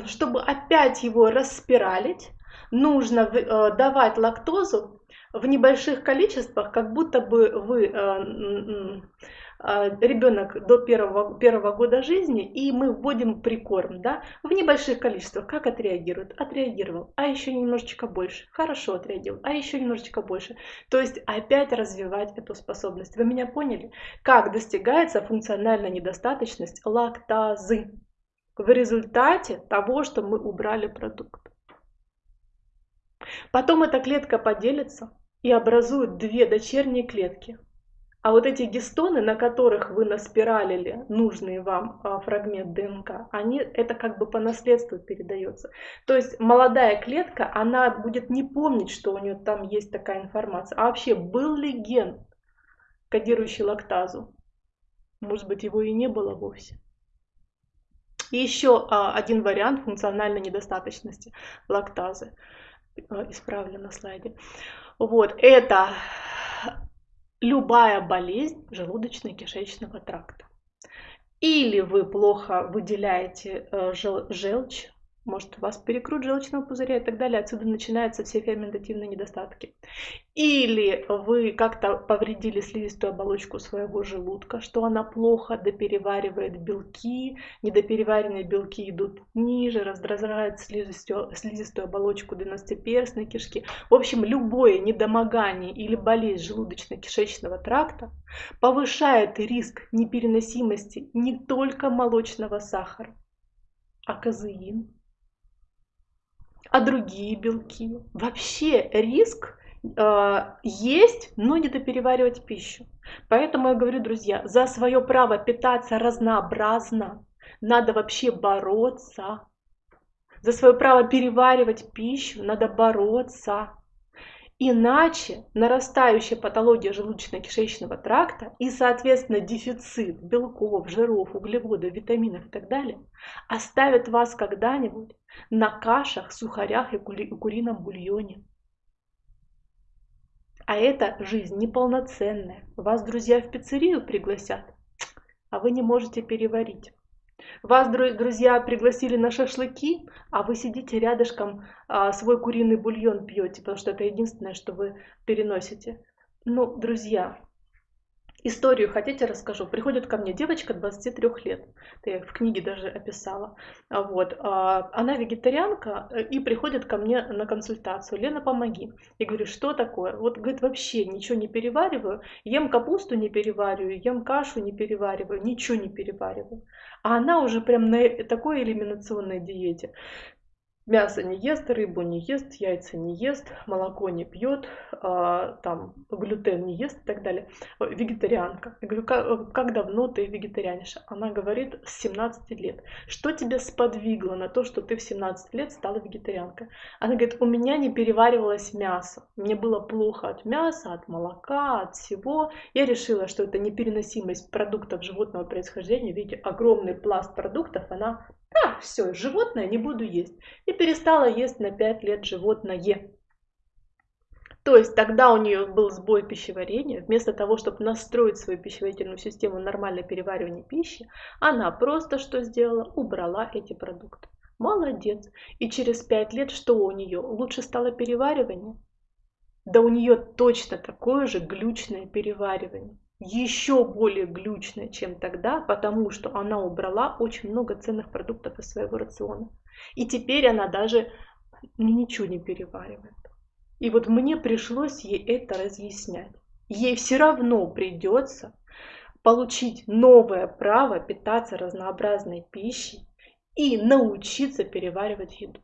чтобы опять его распиралить, нужно э, давать лактозу в небольших количествах, как будто бы вы э, ребенок до первого, первого года жизни, и мы вводим прикорм, да, в небольших количествах. Как отреагирует? Отреагировал. А еще немножечко больше. Хорошо отреагировал. А еще немножечко больше. То есть опять развивать эту способность. Вы меня поняли? Как достигается функциональная недостаточность лактазы в результате того, что мы убрали продукт. Потом эта клетка поделится и образует две дочерние клетки – а вот эти гистоны, на которых вы наспиралили нужный вам а, фрагмент ДНК, они, это как бы по наследству передается. То есть молодая клетка, она будет не помнить, что у нее там есть такая информация. А вообще, был ли ген, кодирующий лактазу? Может быть, его и не было вовсе. И еще а, один вариант функциональной недостаточности лактазы. А, исправлю на слайде. Вот, это любая болезнь желудочно-кишечного тракта. Или вы плохо выделяете э, желчь, может у вас перекрут желчного пузыря и так далее. Отсюда начинаются все ферментативные недостатки. Или вы как-то повредили слизистую оболочку своего желудка, что она плохо допереваривает белки, недопереваренные белки идут ниже, раздражают слизистую, слизистую оболочку двенадцатиперстной кишки. В общем, любое недомогание или болезнь желудочно-кишечного тракта повышает риск непереносимости не только молочного сахара, а казеин, а другие белки. Вообще риск э, есть, но не допереваривать пищу. Поэтому я говорю, друзья, за свое право питаться разнообразно надо вообще бороться. За свое право переваривать пищу надо бороться. Иначе нарастающая патология желудочно-кишечного тракта и, соответственно, дефицит белков, жиров, углеводов, витаминов и так далее оставят вас когда-нибудь на кашах, сухарях и курином бульоне. А это жизнь неполноценная. Вас друзья в пиццерию пригласят, а вы не можете переварить. Вас, друзья, пригласили на шашлыки, а вы сидите рядышком, а, свой куриный бульон пьете, потому что это единственное, что вы переносите. Ну, друзья, Историю хотите расскажу? Приходит ко мне девочка 23 лет, это я в книге даже описала. Вот. А, она вегетарианка э, и приходит ко мне на консультацию. Лена, помоги. Я говорю, что такое? Вот, говорит, вообще ничего не перевариваю, ем капусту не перевариваю, ем кашу не перевариваю, ничего не перевариваю. А она уже прям на такой элиминационной диете. Мясо не ест, рыбу не ест, яйца не ест, молоко не пьет, а, там глютен не ест и так далее. Вегетарианка. Я говорю, как, как давно ты вегетарианша? Она говорит, с 17 лет. Что тебя сподвигло на то, что ты в 17 лет стала вегетарианкой? Она говорит, у меня не переваривалось мясо. Мне было плохо от мяса, от молока, от всего. Я решила, что это непереносимость продуктов животного происхождения. Видите, огромный пласт продуктов, она а, все, животное не буду есть. И перестала есть на 5 лет животное. То есть тогда у нее был сбой пищеварения. Вместо того, чтобы настроить свою пищеварительную систему на нормальное переваривание пищи, она просто что сделала? Убрала эти продукты. Молодец. И через 5 лет что у нее? Лучше стало переваривание? Да у нее точно такое же глючное переваривание еще более глючная, чем тогда, потому что она убрала очень много ценных продуктов из своего рациона. И теперь она даже ничего не переваривает. И вот мне пришлось ей это разъяснять. Ей все равно придется получить новое право питаться разнообразной пищей и научиться переваривать еду.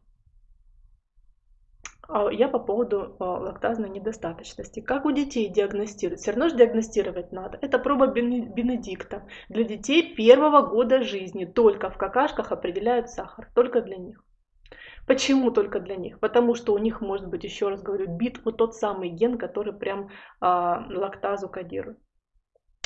А я по поводу а, лактазной недостаточности. Как у детей диагностируют? Все равно же диагностировать надо. Это проба Бенедикта. Для детей первого года жизни только в какашках определяют сахар. Только для них. Почему только для них? Потому что у них, может быть, еще раз говорю, бит вот тот самый ген, который прям а, лактазу кодирует.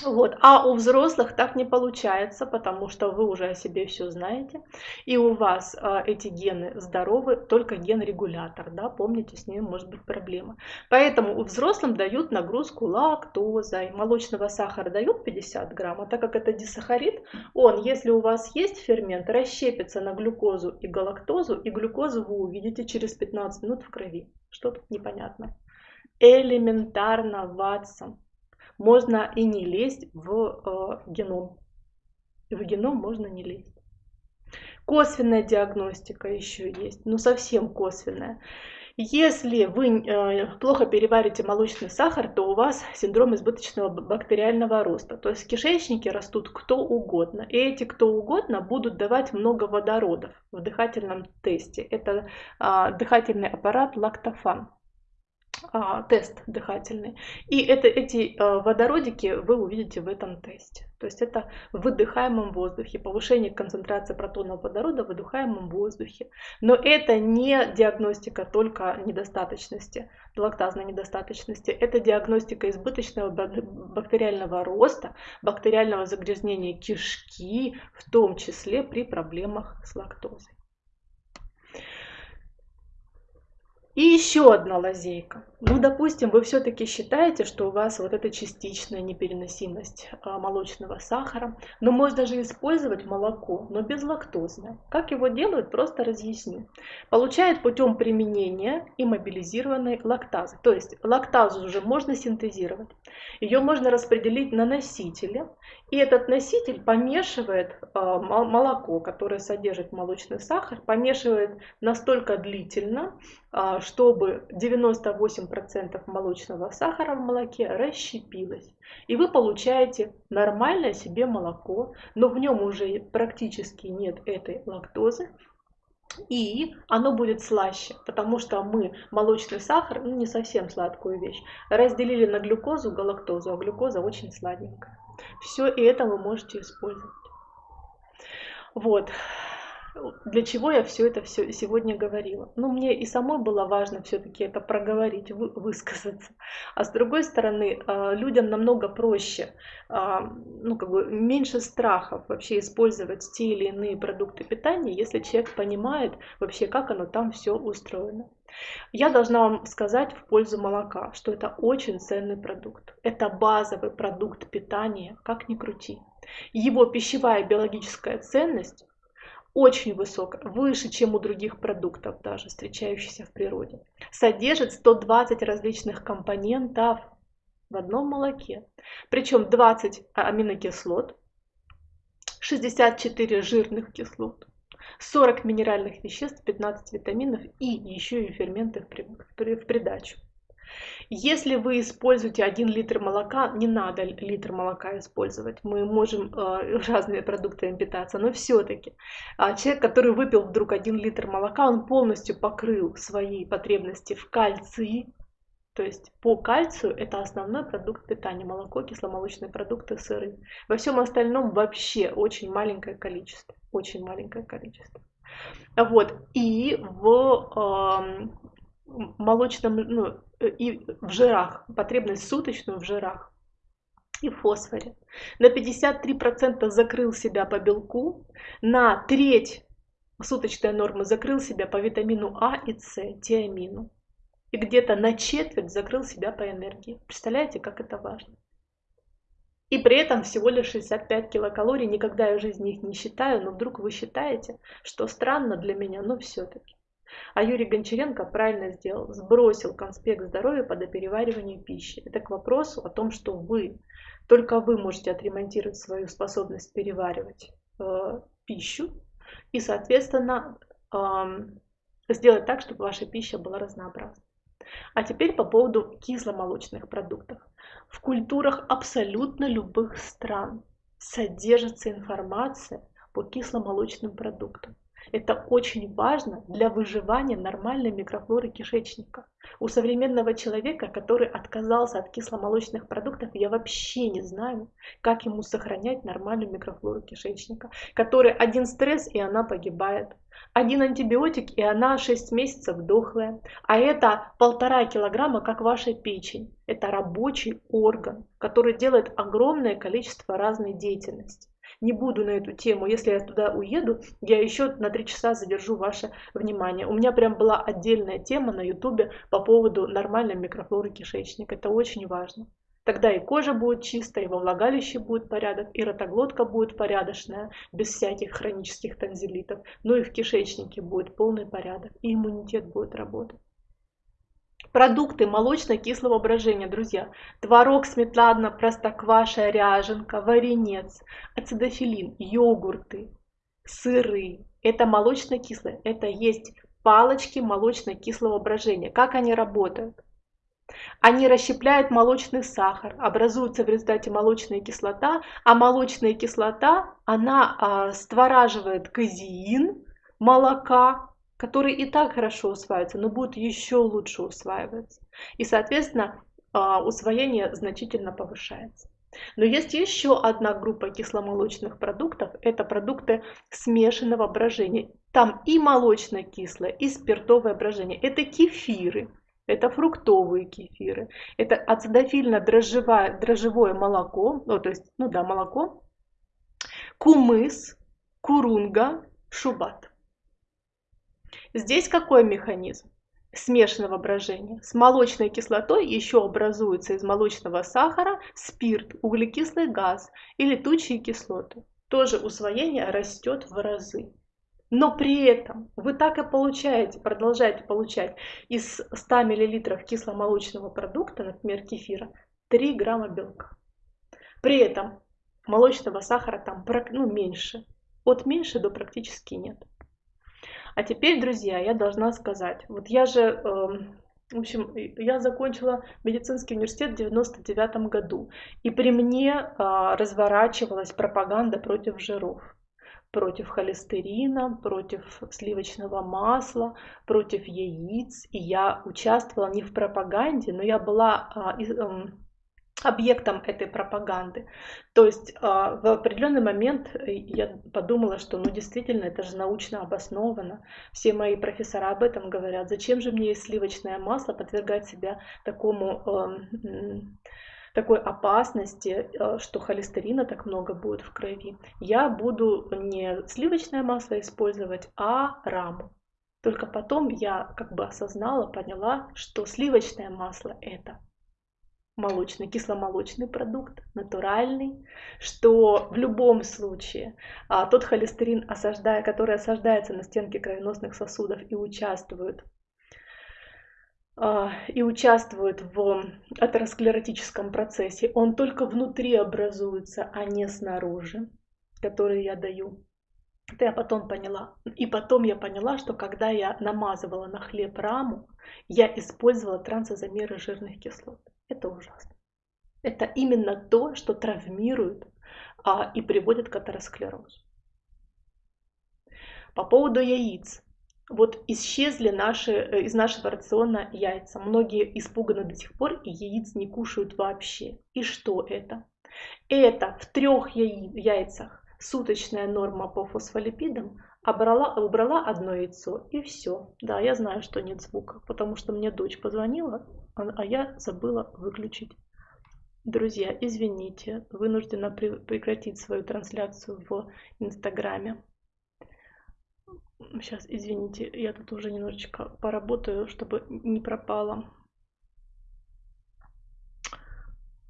Вот. А у взрослых так не получается, потому что вы уже о себе все знаете, и у вас э, эти гены здоровы, только ген-регулятор, да, помните, с ним может быть проблема. Поэтому у взрослым дают нагрузку лактозой, молочного сахара дают 50 грамм, а так как это дисахарид, он, если у вас есть фермент, расщепится на глюкозу и галактозу, и глюкозу вы увидите через 15 минут в крови. Что тут непонятно? Элементарно, Ватсон можно и не лезть в э, геном. В геном можно не лезть. Косвенная диагностика еще есть, но совсем косвенная. Если вы э, плохо переварите молочный сахар, то у вас синдром избыточного бактериального роста. То есть в кишечнике растут кто угодно. И эти кто угодно будут давать много водородов в дыхательном тесте. Это э, дыхательный аппарат лактофан а, тест дыхательный. И это, эти а, водородики вы увидите в этом тесте. То есть это в выдыхаемом воздухе, повышение концентрации протонов водорода в выдыхаемом воздухе. Но это не диагностика только недостаточности, лактазной недостаточности. Это диагностика избыточного бактериального роста, бактериального загрязнения кишки, в том числе при проблемах с лактозой. И еще одна лазейка. Ну, допустим, вы все-таки считаете, что у вас вот эта частичная непереносимость а, молочного сахара, но можно же использовать молоко, но безлактозное. Как его делают, просто разъясню. Получают путем применения иммобилизированной лактазы. То есть лактазу уже можно синтезировать. Ее можно распределить на носители. И этот носитель помешивает а, молоко, которое содержит молочный сахар, помешивает настолько длительно, а, чтобы 98% молочного сахара в молоке расщепилось. И вы получаете нормальное себе молоко, но в нем уже практически нет этой лактозы, и оно будет слаще, потому что мы молочный сахар, ну не совсем сладкую вещь, разделили на глюкозу, галактозу, а глюкоза очень сладенькая. Все и это вы можете использовать. Вот для чего я все это все сегодня говорила. Ну, мне и самой было важно все-таки это проговорить, вы, высказаться. А с другой стороны, а, людям намного проще, а, ну, как бы меньше страхов вообще использовать те или иные продукты питания, если человек понимает вообще, как оно там все устроено. Я должна вам сказать в пользу молока, что это очень ценный продукт. Это базовый продукт питания, как ни крути. Его пищевая биологическая ценность очень высокая, выше, чем у других продуктов даже, встречающихся в природе. Содержит 120 различных компонентов в одном молоке. Причем 20 аминокислот, 64 жирных кислот, 40 минеральных веществ, 15 витаминов и еще и ферменты в придачу. Если вы используете 1 литр молока, не надо литр молока использовать. Мы можем э, разными продуктами питаться, но все-таки э, человек, который выпил вдруг 1 литр молока, он полностью покрыл свои потребности в кальции, то есть по кальцию это основной продукт питания. Молоко, кисломолочные продукты, сыры. Во всем остальном вообще очень маленькое количество. Очень маленькое количество. Вот. И в э, молочном, ну, и в жирах, потребность суточную в жирах и в фосфоре. На 53% закрыл себя по белку, на треть суточная норма закрыл себя по витамину А и С, тиамину. И где-то на четверть закрыл себя по энергии. Представляете, как это важно? И при этом всего лишь 65 килокалорий. Никогда я в жизни их не считаю, но вдруг вы считаете, что странно для меня, но все-таки. А Юрий Гончаренко правильно сделал, сбросил конспект здоровья под переваривание пищи. Это к вопросу о том, что вы, только вы можете отремонтировать свою способность переваривать э, пищу и, соответственно, э, сделать так, чтобы ваша пища была разнообразна. А теперь по поводу кисломолочных продуктов. В культурах абсолютно любых стран содержится информация по кисломолочным продуктам. Это очень важно для выживания нормальной микрофлоры кишечника. У современного человека, который отказался от кисломолочных продуктов, я вообще не знаю, как ему сохранять нормальную микрофлору кишечника, который один стресс и она погибает. Один антибиотик и она 6 месяцев дохлая. А это полтора килограмма, как ваша печень. Это рабочий орган, который делает огромное количество разной деятельности не буду на эту тему. Если я туда уеду, я еще на три часа задержу ваше внимание. У меня прям была отдельная тема на ютубе по поводу нормальной микрофлоры кишечника. Это очень важно. Тогда и кожа будет чистая, и во влагалище будет порядок, и ротоглотка будет порядочная, без всяких хронических танзелитов. Ну и в кишечнике будет полный порядок, и иммунитет будет работать. Продукты молочно-кислого брожения, друзья. Творог, сметана, простокваша, ряженка, варенец, ацидофилин, йогурты, сыры. Это молочно-кислое. Это есть палочки молочно-кислого брожения. Как они работают? Они расщепляют молочный сахар, образуется в результате молочная кислота, а молочная кислота, она а, створаживает казеин молока, который и так хорошо усваивается, но будет еще лучше усваиваться. И, соответственно, а, усвоение значительно повышается. Но есть еще одна группа кисломолочных продуктов. Это продукты смешанного брожения. Там и молочно-кислое, и спиртовое брожение. Это кефиры, это фруктовые кефиры, это ацидофильно-дрожжевое молоко, ну, то есть, ну да, молоко, кумыс, курунга, шубат. Здесь какой механизм? смешанного брожения. С молочной кислотой еще образуется из молочного сахара спирт, углекислый газ и летучие кислоты. Тоже усвоение растет в разы. Но при этом вы так и получаете, продолжаете получать из 100 мл кисломолочного продукта, например, кефира, 3 грамма белка. При этом молочного сахара там ну, меньше. От меньше до практически нет. А теперь, друзья, я должна сказать, вот я же, эм, в общем, я закончила медицинский университет в 99 году, и при мне а, разворачивалась пропаганда против жиров против холестерина, против сливочного масла, против яиц. И я участвовала не в пропаганде, но я была а, эм, объектом этой пропаганды. То есть а, в определенный момент я подумала, что ну действительно это же научно обосновано. Все мои профессора об этом говорят. Зачем же мне сливочное масло подвергать себя такому такой опасности, а, что холестерина так много будет в крови. Я буду не сливочное масло использовать, а раму. Только потом я как бы осознала, поняла, что сливочное масло это молочный, кисломолочный продукт, натуральный, что в любом случае а, тот холестерин, осаждая, который осаждается на стенке кровеносных сосудов и участвует а, и участвует в атеросклеротическом процессе, он только внутри образуется, а не снаружи, который я даю. Это я потом поняла. И потом я поняла, что когда я намазывала на хлеб раму, я использовала трансозамеры жирных кислот. Это ужасно. Это именно то, что травмирует а, и приводит к атеросклерозу. По поводу яиц. Вот исчезли наши, э, из нашего рациона яйца. Многие испуганы до сих пор и яиц не кушают вообще. И что это? Это в трех яйцах суточная норма по фосфолипидам, обрала, убрала одно яйцо и все. Да, я знаю, что нет звука, потому что мне дочь позвонила, а, я забыла выключить. Друзья, извините, вынуждена прекратить свою трансляцию в Инстаграме. Сейчас, извините, я тут уже немножечко поработаю, чтобы не пропало.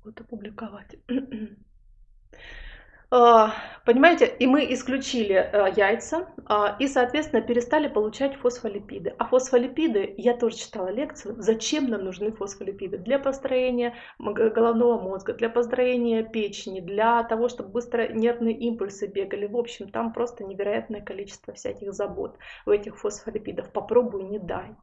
Вот опубликовать. А, понимаете, и мы исключили э, яйца а, и, соответственно, перестали получать фосфолипиды. А фосфолипиды, я тоже читала лекцию, зачем нам нужны фосфолипиды? Для построения головного мозга, для построения печени, для того, чтобы быстро нервные импульсы бегали. В общем, там просто невероятное количество всяких забот у этих фосфолипидов. Попробуй, не дай.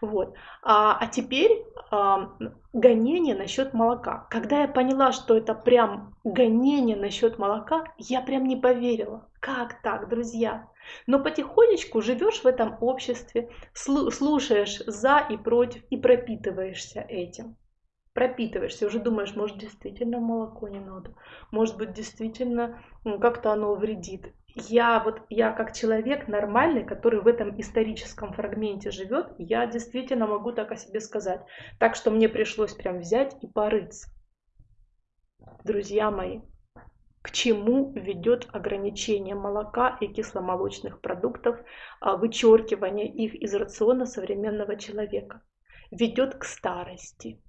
Вот. А, а теперь а, гонение насчет молока. Когда я поняла, что это прям гонение насчет молока, я прям не поверила. Как так, друзья? Но потихонечку живешь в этом обществе, слушаешь за и против и пропитываешься этим пропитываешься, уже думаешь, может действительно молоко не надо, может быть действительно как-то оно вредит. Я вот, я как человек нормальный, который в этом историческом фрагменте живет, я действительно могу так о себе сказать. Так что мне пришлось прям взять и порыться. Друзья мои, к чему ведет ограничение молока и кисломолочных продуктов, а, вычеркивание их из рациона современного человека? Ведет к старости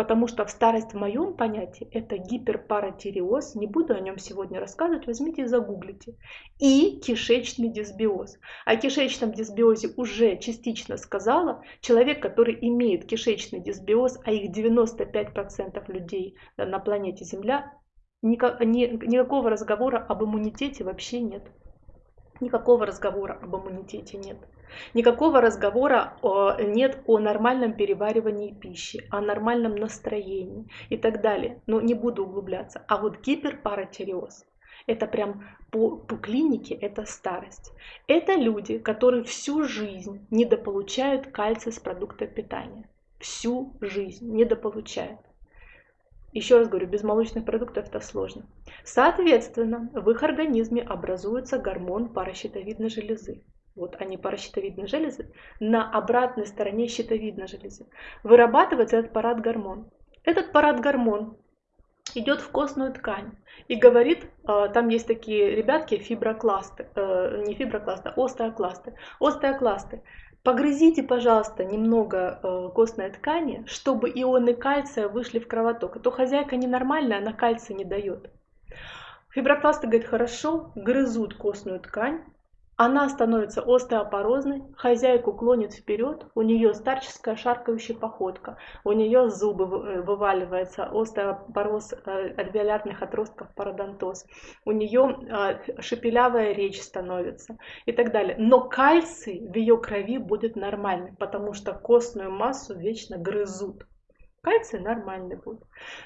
Потому что в старость в моем понятии это гиперпаратиреоз, не буду о нем сегодня рассказывать, возьмите и загуглите. И кишечный дисбиоз. О кишечном дисбиозе уже частично сказала. Человек, который имеет кишечный дисбиоз, а их 95% людей на планете Земля, никакого разговора об иммунитете вообще нет. Никакого разговора об иммунитете нет. Никакого разговора нет о нормальном переваривании пищи, о нормальном настроении и так далее. Но не буду углубляться. А вот гиперпаратиреоз – это прям по, по клинике, это старость. Это люди, которые всю жизнь недополучают кальций с продуктов питания. Всю жизнь недополучают. Еще раз говорю, без молочных продуктов это сложно. Соответственно, в их организме образуется гормон паращитовидной железы. Вот они паращитовидные железы. На обратной стороне щитовидной железы вырабатывается этот парад-гормон. Этот парад-гормон идет в костную ткань и говорит, а, там есть такие ребятки, фиброкласты, э, не фиброкласты, а остеокласты. Остеокласты Погрызите, пожалуйста, немного э, костной ткани, чтобы ионы кальция вышли в кровоток. А то хозяйка ненормальная, она кальция не дает. Фиброкласты говорят, хорошо, грызут костную ткань, она становится остеопорозной, хозяйку клонит вперед, у нее старческая шаркающая походка, у нее зубы э, вываливаются, остеопороз э, альвеолярных отростков, пародонтоз, у нее э, шепелявая речь становится и так далее. Но кальций в ее крови будет нормальный, потому что костную массу вечно грызут. Кальций нормальный будет.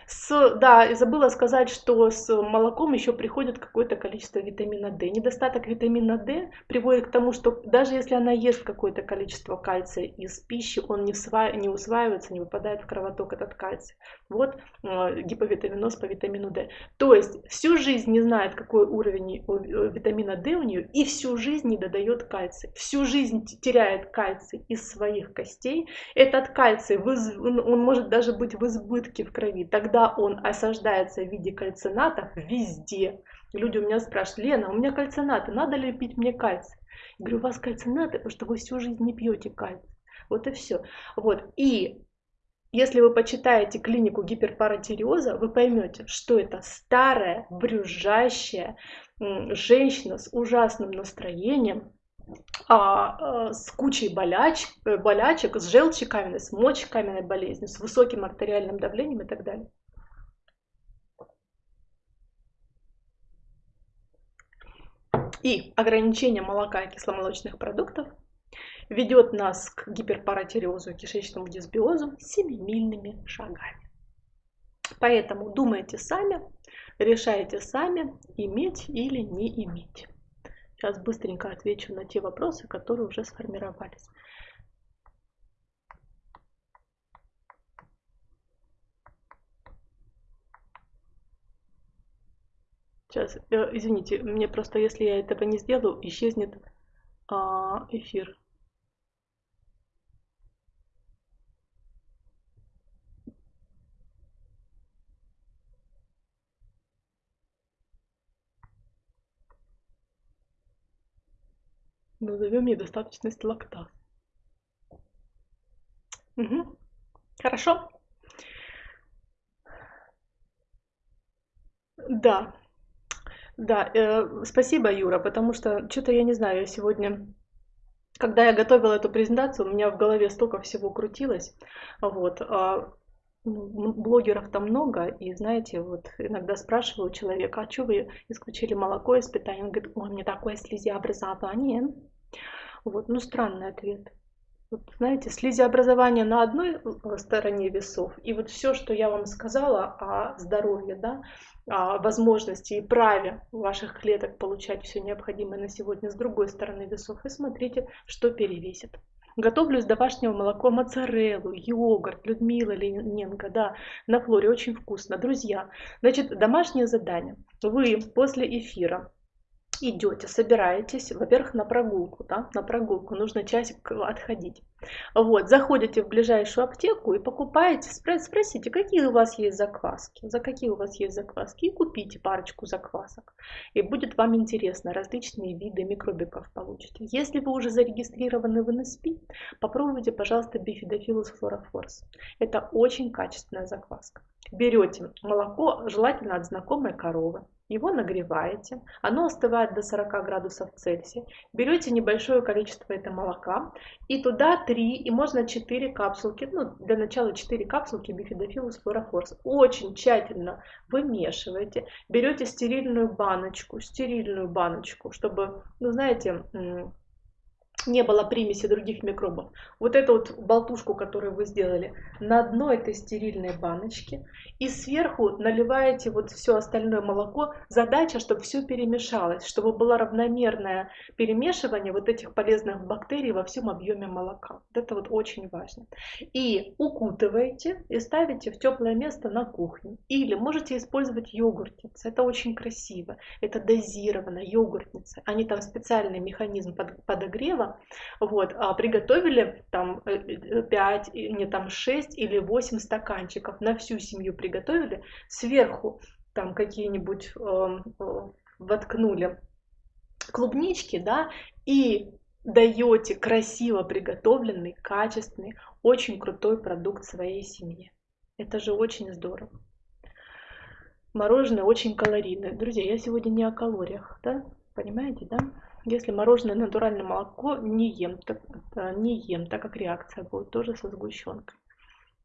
С, да, забыла сказать, что с молоком еще приходит какое-то количество витамина D. Недостаток витамина D приводит к тому, что даже если она ест какое-то количество кальция из пищи, он не, всва... не усваивается, не выпадает в кровоток этот кальций. Вот э, гиповитаминоз по витамину D. То есть всю жизнь не знает, какой уровень э, витамина D у нее, и всю жизнь не додает кальций. Всю жизнь теряет кальций из своих костей. Этот кальций, он может даже даже быть в избытке в крови, тогда он осаждается в виде кальцинатов везде. Люди у меня спрашивают, Лена, у меня кальцинаты, надо ли пить мне кальций? Я говорю, у вас кальцинаты, потому что вы всю жизнь не пьете кальций. Вот и все. Вот. И если вы почитаете клинику гиперпаратиреоза, вы поймете, что это старая, брюзжащая женщина с ужасным настроением, а, с кучей боляч, э, болячек, с желчью каменной, с мочекаменной болезнью, с высоким артериальным давлением и так далее. И ограничение молока и кисломолочных продуктов ведет нас к гиперпаратиреозу и кишечному дисбиозу семимильными шагами. Поэтому думайте сами, решайте сами, иметь или не иметь. Сейчас быстренько отвечу на те вопросы, которые уже сформировались. Сейчас, э, извините, мне просто, если я этого не сделаю, исчезнет а, эфир. Назовем недостаточность лактазы. Угу. Хорошо. Да, да, э, спасибо, Юра, потому что что-то я не знаю, я сегодня, когда я готовила эту презентацию, у меня в голове столько всего крутилось, вот, ну, блогеров там много, и знаете, вот иногда спрашиваю человека, а что вы исключили молоко из питания? Он говорит, ой, мне такое слезеобразование. Вот, ну странный ответ. Вот, знаете, слизеобразование на одной э, стороне весов, и вот все, что я вам сказала о здоровье, да, о возможности и праве ваших клеток получать все необходимое на сегодня с другой стороны весов, и смотрите, что перевесит. Готовлю из домашнего молока моцареллу, йогурт, Людмила Лененко, да, на флоре, очень вкусно. Друзья, значит, домашнее задание. Вы после эфира идете, собираетесь, во-первых, на прогулку, да, на прогулку, нужно часик отходить. Вот, заходите в ближайшую аптеку и покупаете, спросите, какие у вас есть закваски, за какие у вас есть закваски, и купите парочку заквасок. И будет вам интересно, различные виды микробиков получите. Если вы уже зарегистрированы в НСП, попробуйте, пожалуйста, бифидофилус флорофорс. Это очень качественная закваска. Берете молоко, желательно от знакомой коровы, его нагреваете, оно остывает до 40 градусов Цельсия. Берете небольшое количество этого молока и туда 3 и можно 4 капсулки, ну для начала 4 капсулки бифидофилус флорофорс. Очень тщательно вымешиваете, берете стерильную баночку, стерильную баночку, чтобы, ну знаете, не было примеси других микробов. Вот эту вот болтушку, которую вы сделали, на дно этой стерильной баночки и сверху наливаете вот все остальное молоко. Задача, чтобы все перемешалось, чтобы было равномерное перемешивание вот этих полезных бактерий во всем объеме молока. Вот это вот очень важно. И укутываете и ставите в теплое место на кухне. Или можете использовать йогуртницы. Это очень красиво. Это дозированно йогуртницы. Они там специальный механизм подогрева вот, а приготовили там 5, э, не там 6 или 8 стаканчиков, на всю семью приготовили, сверху там какие-нибудь э, э, воткнули клубнички, да, и даете красиво приготовленный, качественный, очень крутой продукт своей семье. Это же очень здорово. Мороженое очень калорийное. Друзья, я сегодня не о калориях, да? Понимаете, да? Если мороженое натуральное молоко не ем, так, не ем, так как реакция будет тоже со сгущенкой.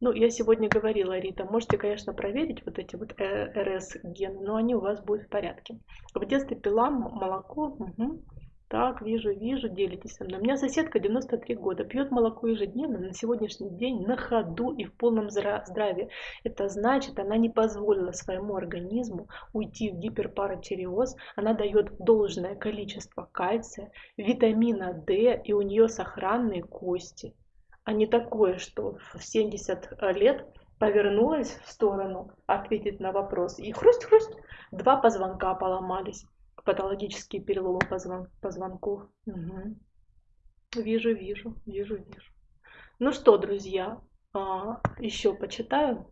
Ну, я сегодня говорила, Рита, можете, конечно, проверить вот эти вот э, РС-гены, но они у вас будут в порядке. В детстве пила молоко, угу. Так, вижу, вижу, делитесь со мной. У меня соседка 93 года, пьет молоко ежедневно, на сегодняшний день на ходу и в полном здравии. Это значит, она не позволила своему организму уйти в гиперпаратиреоз. Она дает должное количество кальция, витамина D, и у нее сохранные кости. А не такое, что в 70 лет повернулась в сторону ответить на вопрос. И хрусть-хрусть, два позвонка поломались патологические переломы позвон, позвонков. Угу. Вижу, вижу, вижу, вижу. Ну что, друзья, а, еще почитаю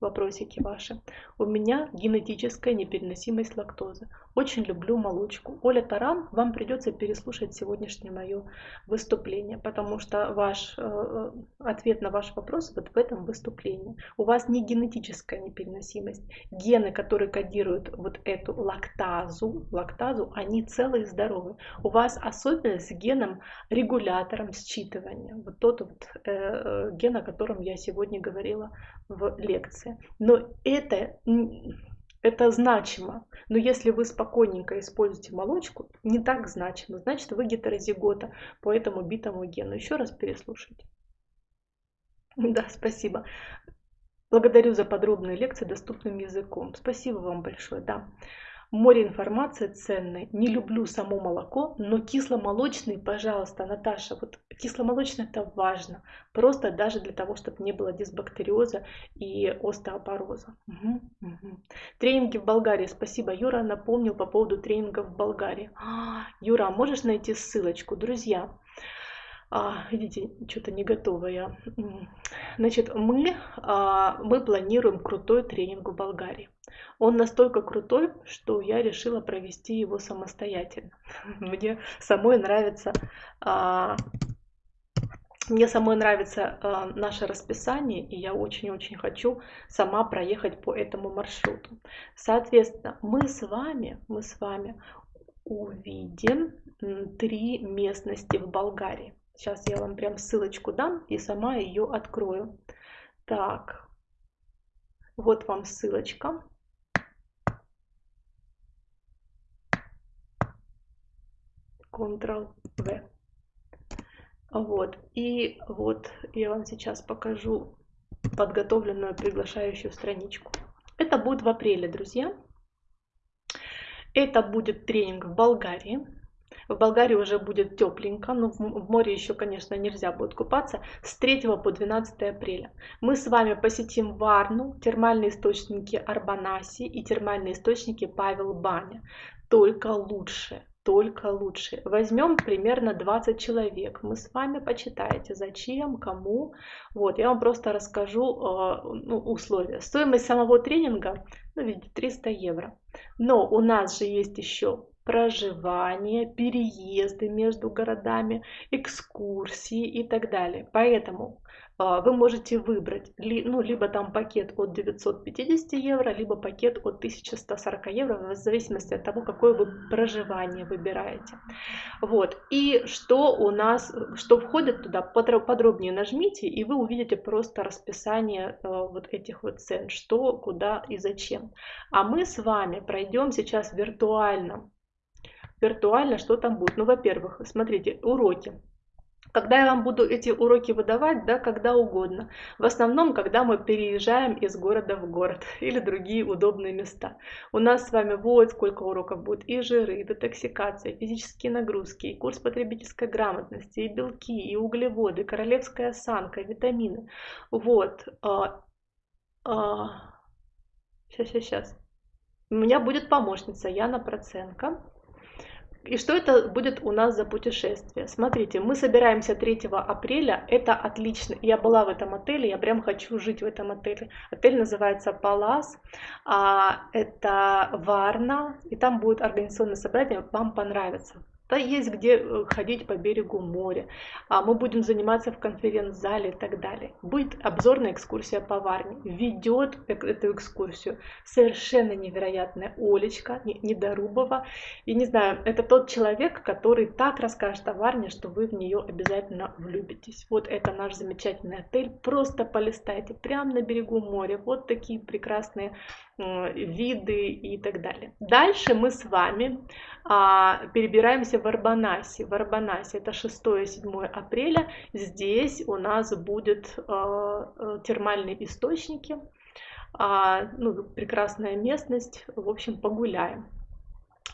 вопросики ваши. У меня генетическая непереносимость лактозы. Очень люблю молочку. Оля Таран, вам придется переслушать сегодняшнее мое выступление, потому что ваш э, э, ответ на ваш вопрос вот в этом выступлении. У вас не генетическая непереносимость. Гены, которые кодируют вот эту лактазу, лактазу, они целые и здоровые. У вас особенность с геном регулятором считывания. Вот тот вот э, э ген, о котором я сегодня говорила в лекции. Но это Это значимо. Но если вы спокойненько используете молочку, не так значимо. Значит, вы гетерозигота по этому битому гену. Еще раз переслушайте. Да, спасибо. Благодарю за подробные лекции доступным языком. Спасибо вам большое. Да. Море информации ценной. Не люблю само молоко, но кисломолочный, пожалуйста, Наташа, вот кисломолочный это важно. Просто даже для того, чтобы не было дисбактериоза и остеопороза. Угу, угу. Тренинги в Болгарии. Спасибо, Юра напомнил по поводу тренингов в Болгарии. А, Юра, можешь найти ссылочку? Друзья, а, видите, что-то не готова я. Значит, мы, а, мы планируем крутой тренинг в Болгарии. Он настолько крутой, что я решила провести его самостоятельно. Мне самой нравится а, мне самой нравится э, наше расписание, и я очень-очень хочу сама проехать по этому маршруту. Соответственно, мы с вами, мы с вами увидим три местности в Болгарии. Сейчас я вам прям ссылочку дам и сама ее открою. Так, вот вам ссылочка. Ctrl-V. Вот, и вот я вам сейчас покажу подготовленную приглашающую страничку. Это будет в апреле, друзья. Это будет тренинг в Болгарии. В Болгарии уже будет тепленько, но в море еще, конечно, нельзя будет купаться. С 3 по 12 апреля мы с вами посетим Варну, термальные источники Арбанаси и термальные источники Павел Баня. Только лучше только лучше. Возьмем примерно 20 человек. Мы с вами почитаете, зачем, кому. Вот, я вам просто расскажу э, ну, условия. Стоимость самого тренинга, ну, видите, 300 евро. Но у нас же есть еще проживание, переезды между городами, экскурсии и так далее. Поэтому а, вы можете выбрать ну, либо там пакет от 950 евро, либо пакет от 1140 евро, в зависимости от того, какое вы проживание выбираете. Вот. И что у нас, что входит туда, подробнее нажмите, и вы увидите просто расписание э, вот этих вот цен, что, куда и зачем. А мы с вами пройдем сейчас виртуально виртуально, что там будет. Ну, во-первых, смотрите, уроки. Когда я вам буду эти уроки выдавать, да, когда угодно. В основном, когда мы переезжаем из города в город или другие удобные места. У нас с вами вот сколько уроков будет. И жиры, и детоксикация, и физические нагрузки, и курс потребительской грамотности, и белки, и углеводы, королевская осанка, витамины. Вот. А, а, сейчас, сейчас, сейчас. У меня будет помощница Яна Проценко. И что это будет у нас за путешествие? Смотрите, мы собираемся 3 апреля, это отлично. Я была в этом отеле, я прям хочу жить в этом отеле. Отель называется Палас, а, это Варна, и там будет организационное собрание, вам понравится. Да, есть где э, ходить по берегу моря. А мы будем заниматься в конференц-зале и так далее. Будет обзорная экскурсия по Варне. Ведет эту экскурсию совершенно невероятная Олечка Недорубова. И не знаю, это тот человек, который так расскажет о Варне, что вы в нее обязательно влюбитесь. Вот это наш замечательный отель. Просто полистайте. Прямо на берегу моря. Вот такие прекрасные виды и так далее. Дальше мы с вами а, перебираемся в Арбанасе. В Арбанасе это 6-7 апреля. Здесь у нас будут а, термальные источники. А, ну, прекрасная местность. В общем, погуляем.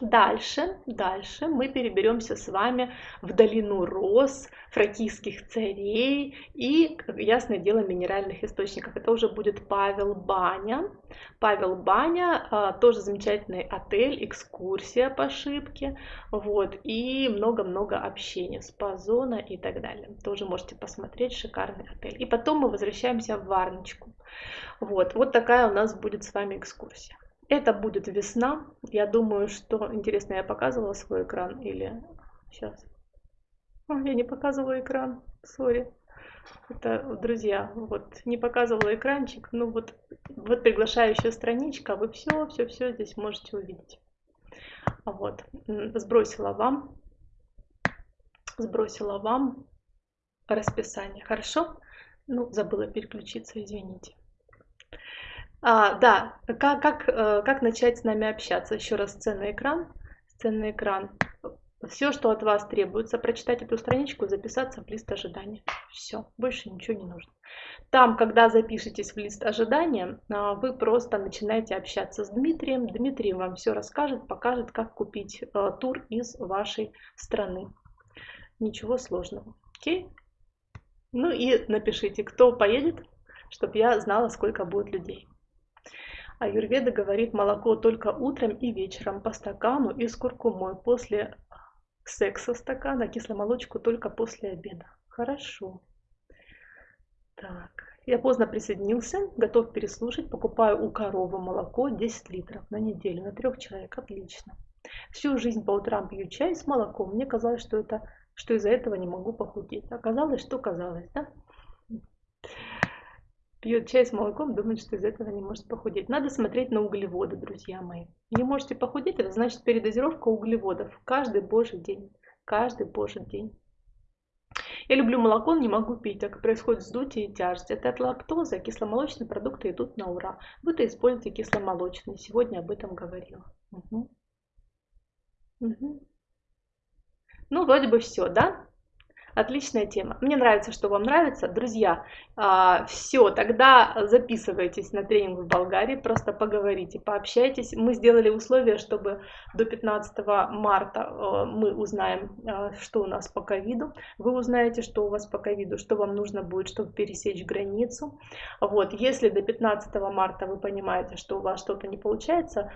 Дальше, дальше мы переберемся с вами в долину роз, фракийских царей и, ясное дело, минеральных источников. Это уже будет Павел Баня. Павел Баня, а, тоже замечательный отель, экскурсия по шибке, вот, и много-много общения, спа-зона и так далее. Тоже можете посмотреть, шикарный отель. И потом мы возвращаемся в Варночку. Вот, вот такая у нас будет с вами экскурсия. Это будет весна. Я думаю, что... Интересно, я показывала свой экран или... Сейчас. О, я не показывала экран. Сори. Это, друзья, вот, не показывала экранчик. Ну вот, вот приглашающая страничка. Вы все, все, все здесь можете увидеть. Вот. Сбросила вам. Сбросила вам расписание. Хорошо? Ну, забыла переключиться, извините. А, да, как, как, э, как начать с нами общаться? Еще раз сценный экран. Сценный экран. Все, что от вас требуется, прочитать эту страничку, записаться в лист ожидания. Все, больше ничего не нужно. Там, когда запишетесь в лист ожидания, а, вы просто начинаете общаться с Дмитрием. Дмитрий вам все расскажет, покажет, как купить э, тур из вашей страны. Ничего сложного. Окей? Ну и напишите, кто поедет, чтобы я знала, сколько будет людей. Аюрведа говорит молоко только утром и вечером по стакану и с куркумой. После секса стакана, кисломолочку только после обеда. Хорошо. Так, я поздно присоединился, готов переслушать. Покупаю у коровы молоко 10 литров на неделю, на трех человек. Отлично. Всю жизнь по утрам пью чай с молоком. Мне казалось, что это что из-за этого не могу похудеть. Оказалось, что казалось, да? Пьет чай с молоком, думает, что из этого не может похудеть. Надо смотреть на углеводы, друзья мои. Не можете похудеть, это значит передозировка углеводов. Каждый божий день. Каждый божий день. Я люблю молоко, не могу пить, так происходит вздутие и тяжесть. Это от лактозы, кисломолочные продукты идут на ура. Вы-то используете кисломолочные, сегодня об этом говорила. Угу. Угу. Ну, вроде бы все, да? Отличная тема. Мне нравится, что вам нравится. Друзья, а, все, тогда записывайтесь на тренинг в Болгарии, просто поговорите, пообщайтесь. Мы сделали условия, чтобы до 15 марта а, мы узнаем, а, что у нас по ковиду. Вы узнаете, что у вас по ковиду, что вам нужно будет, чтобы пересечь границу. Вот, если до 15 марта вы понимаете, что у вас что-то не получается,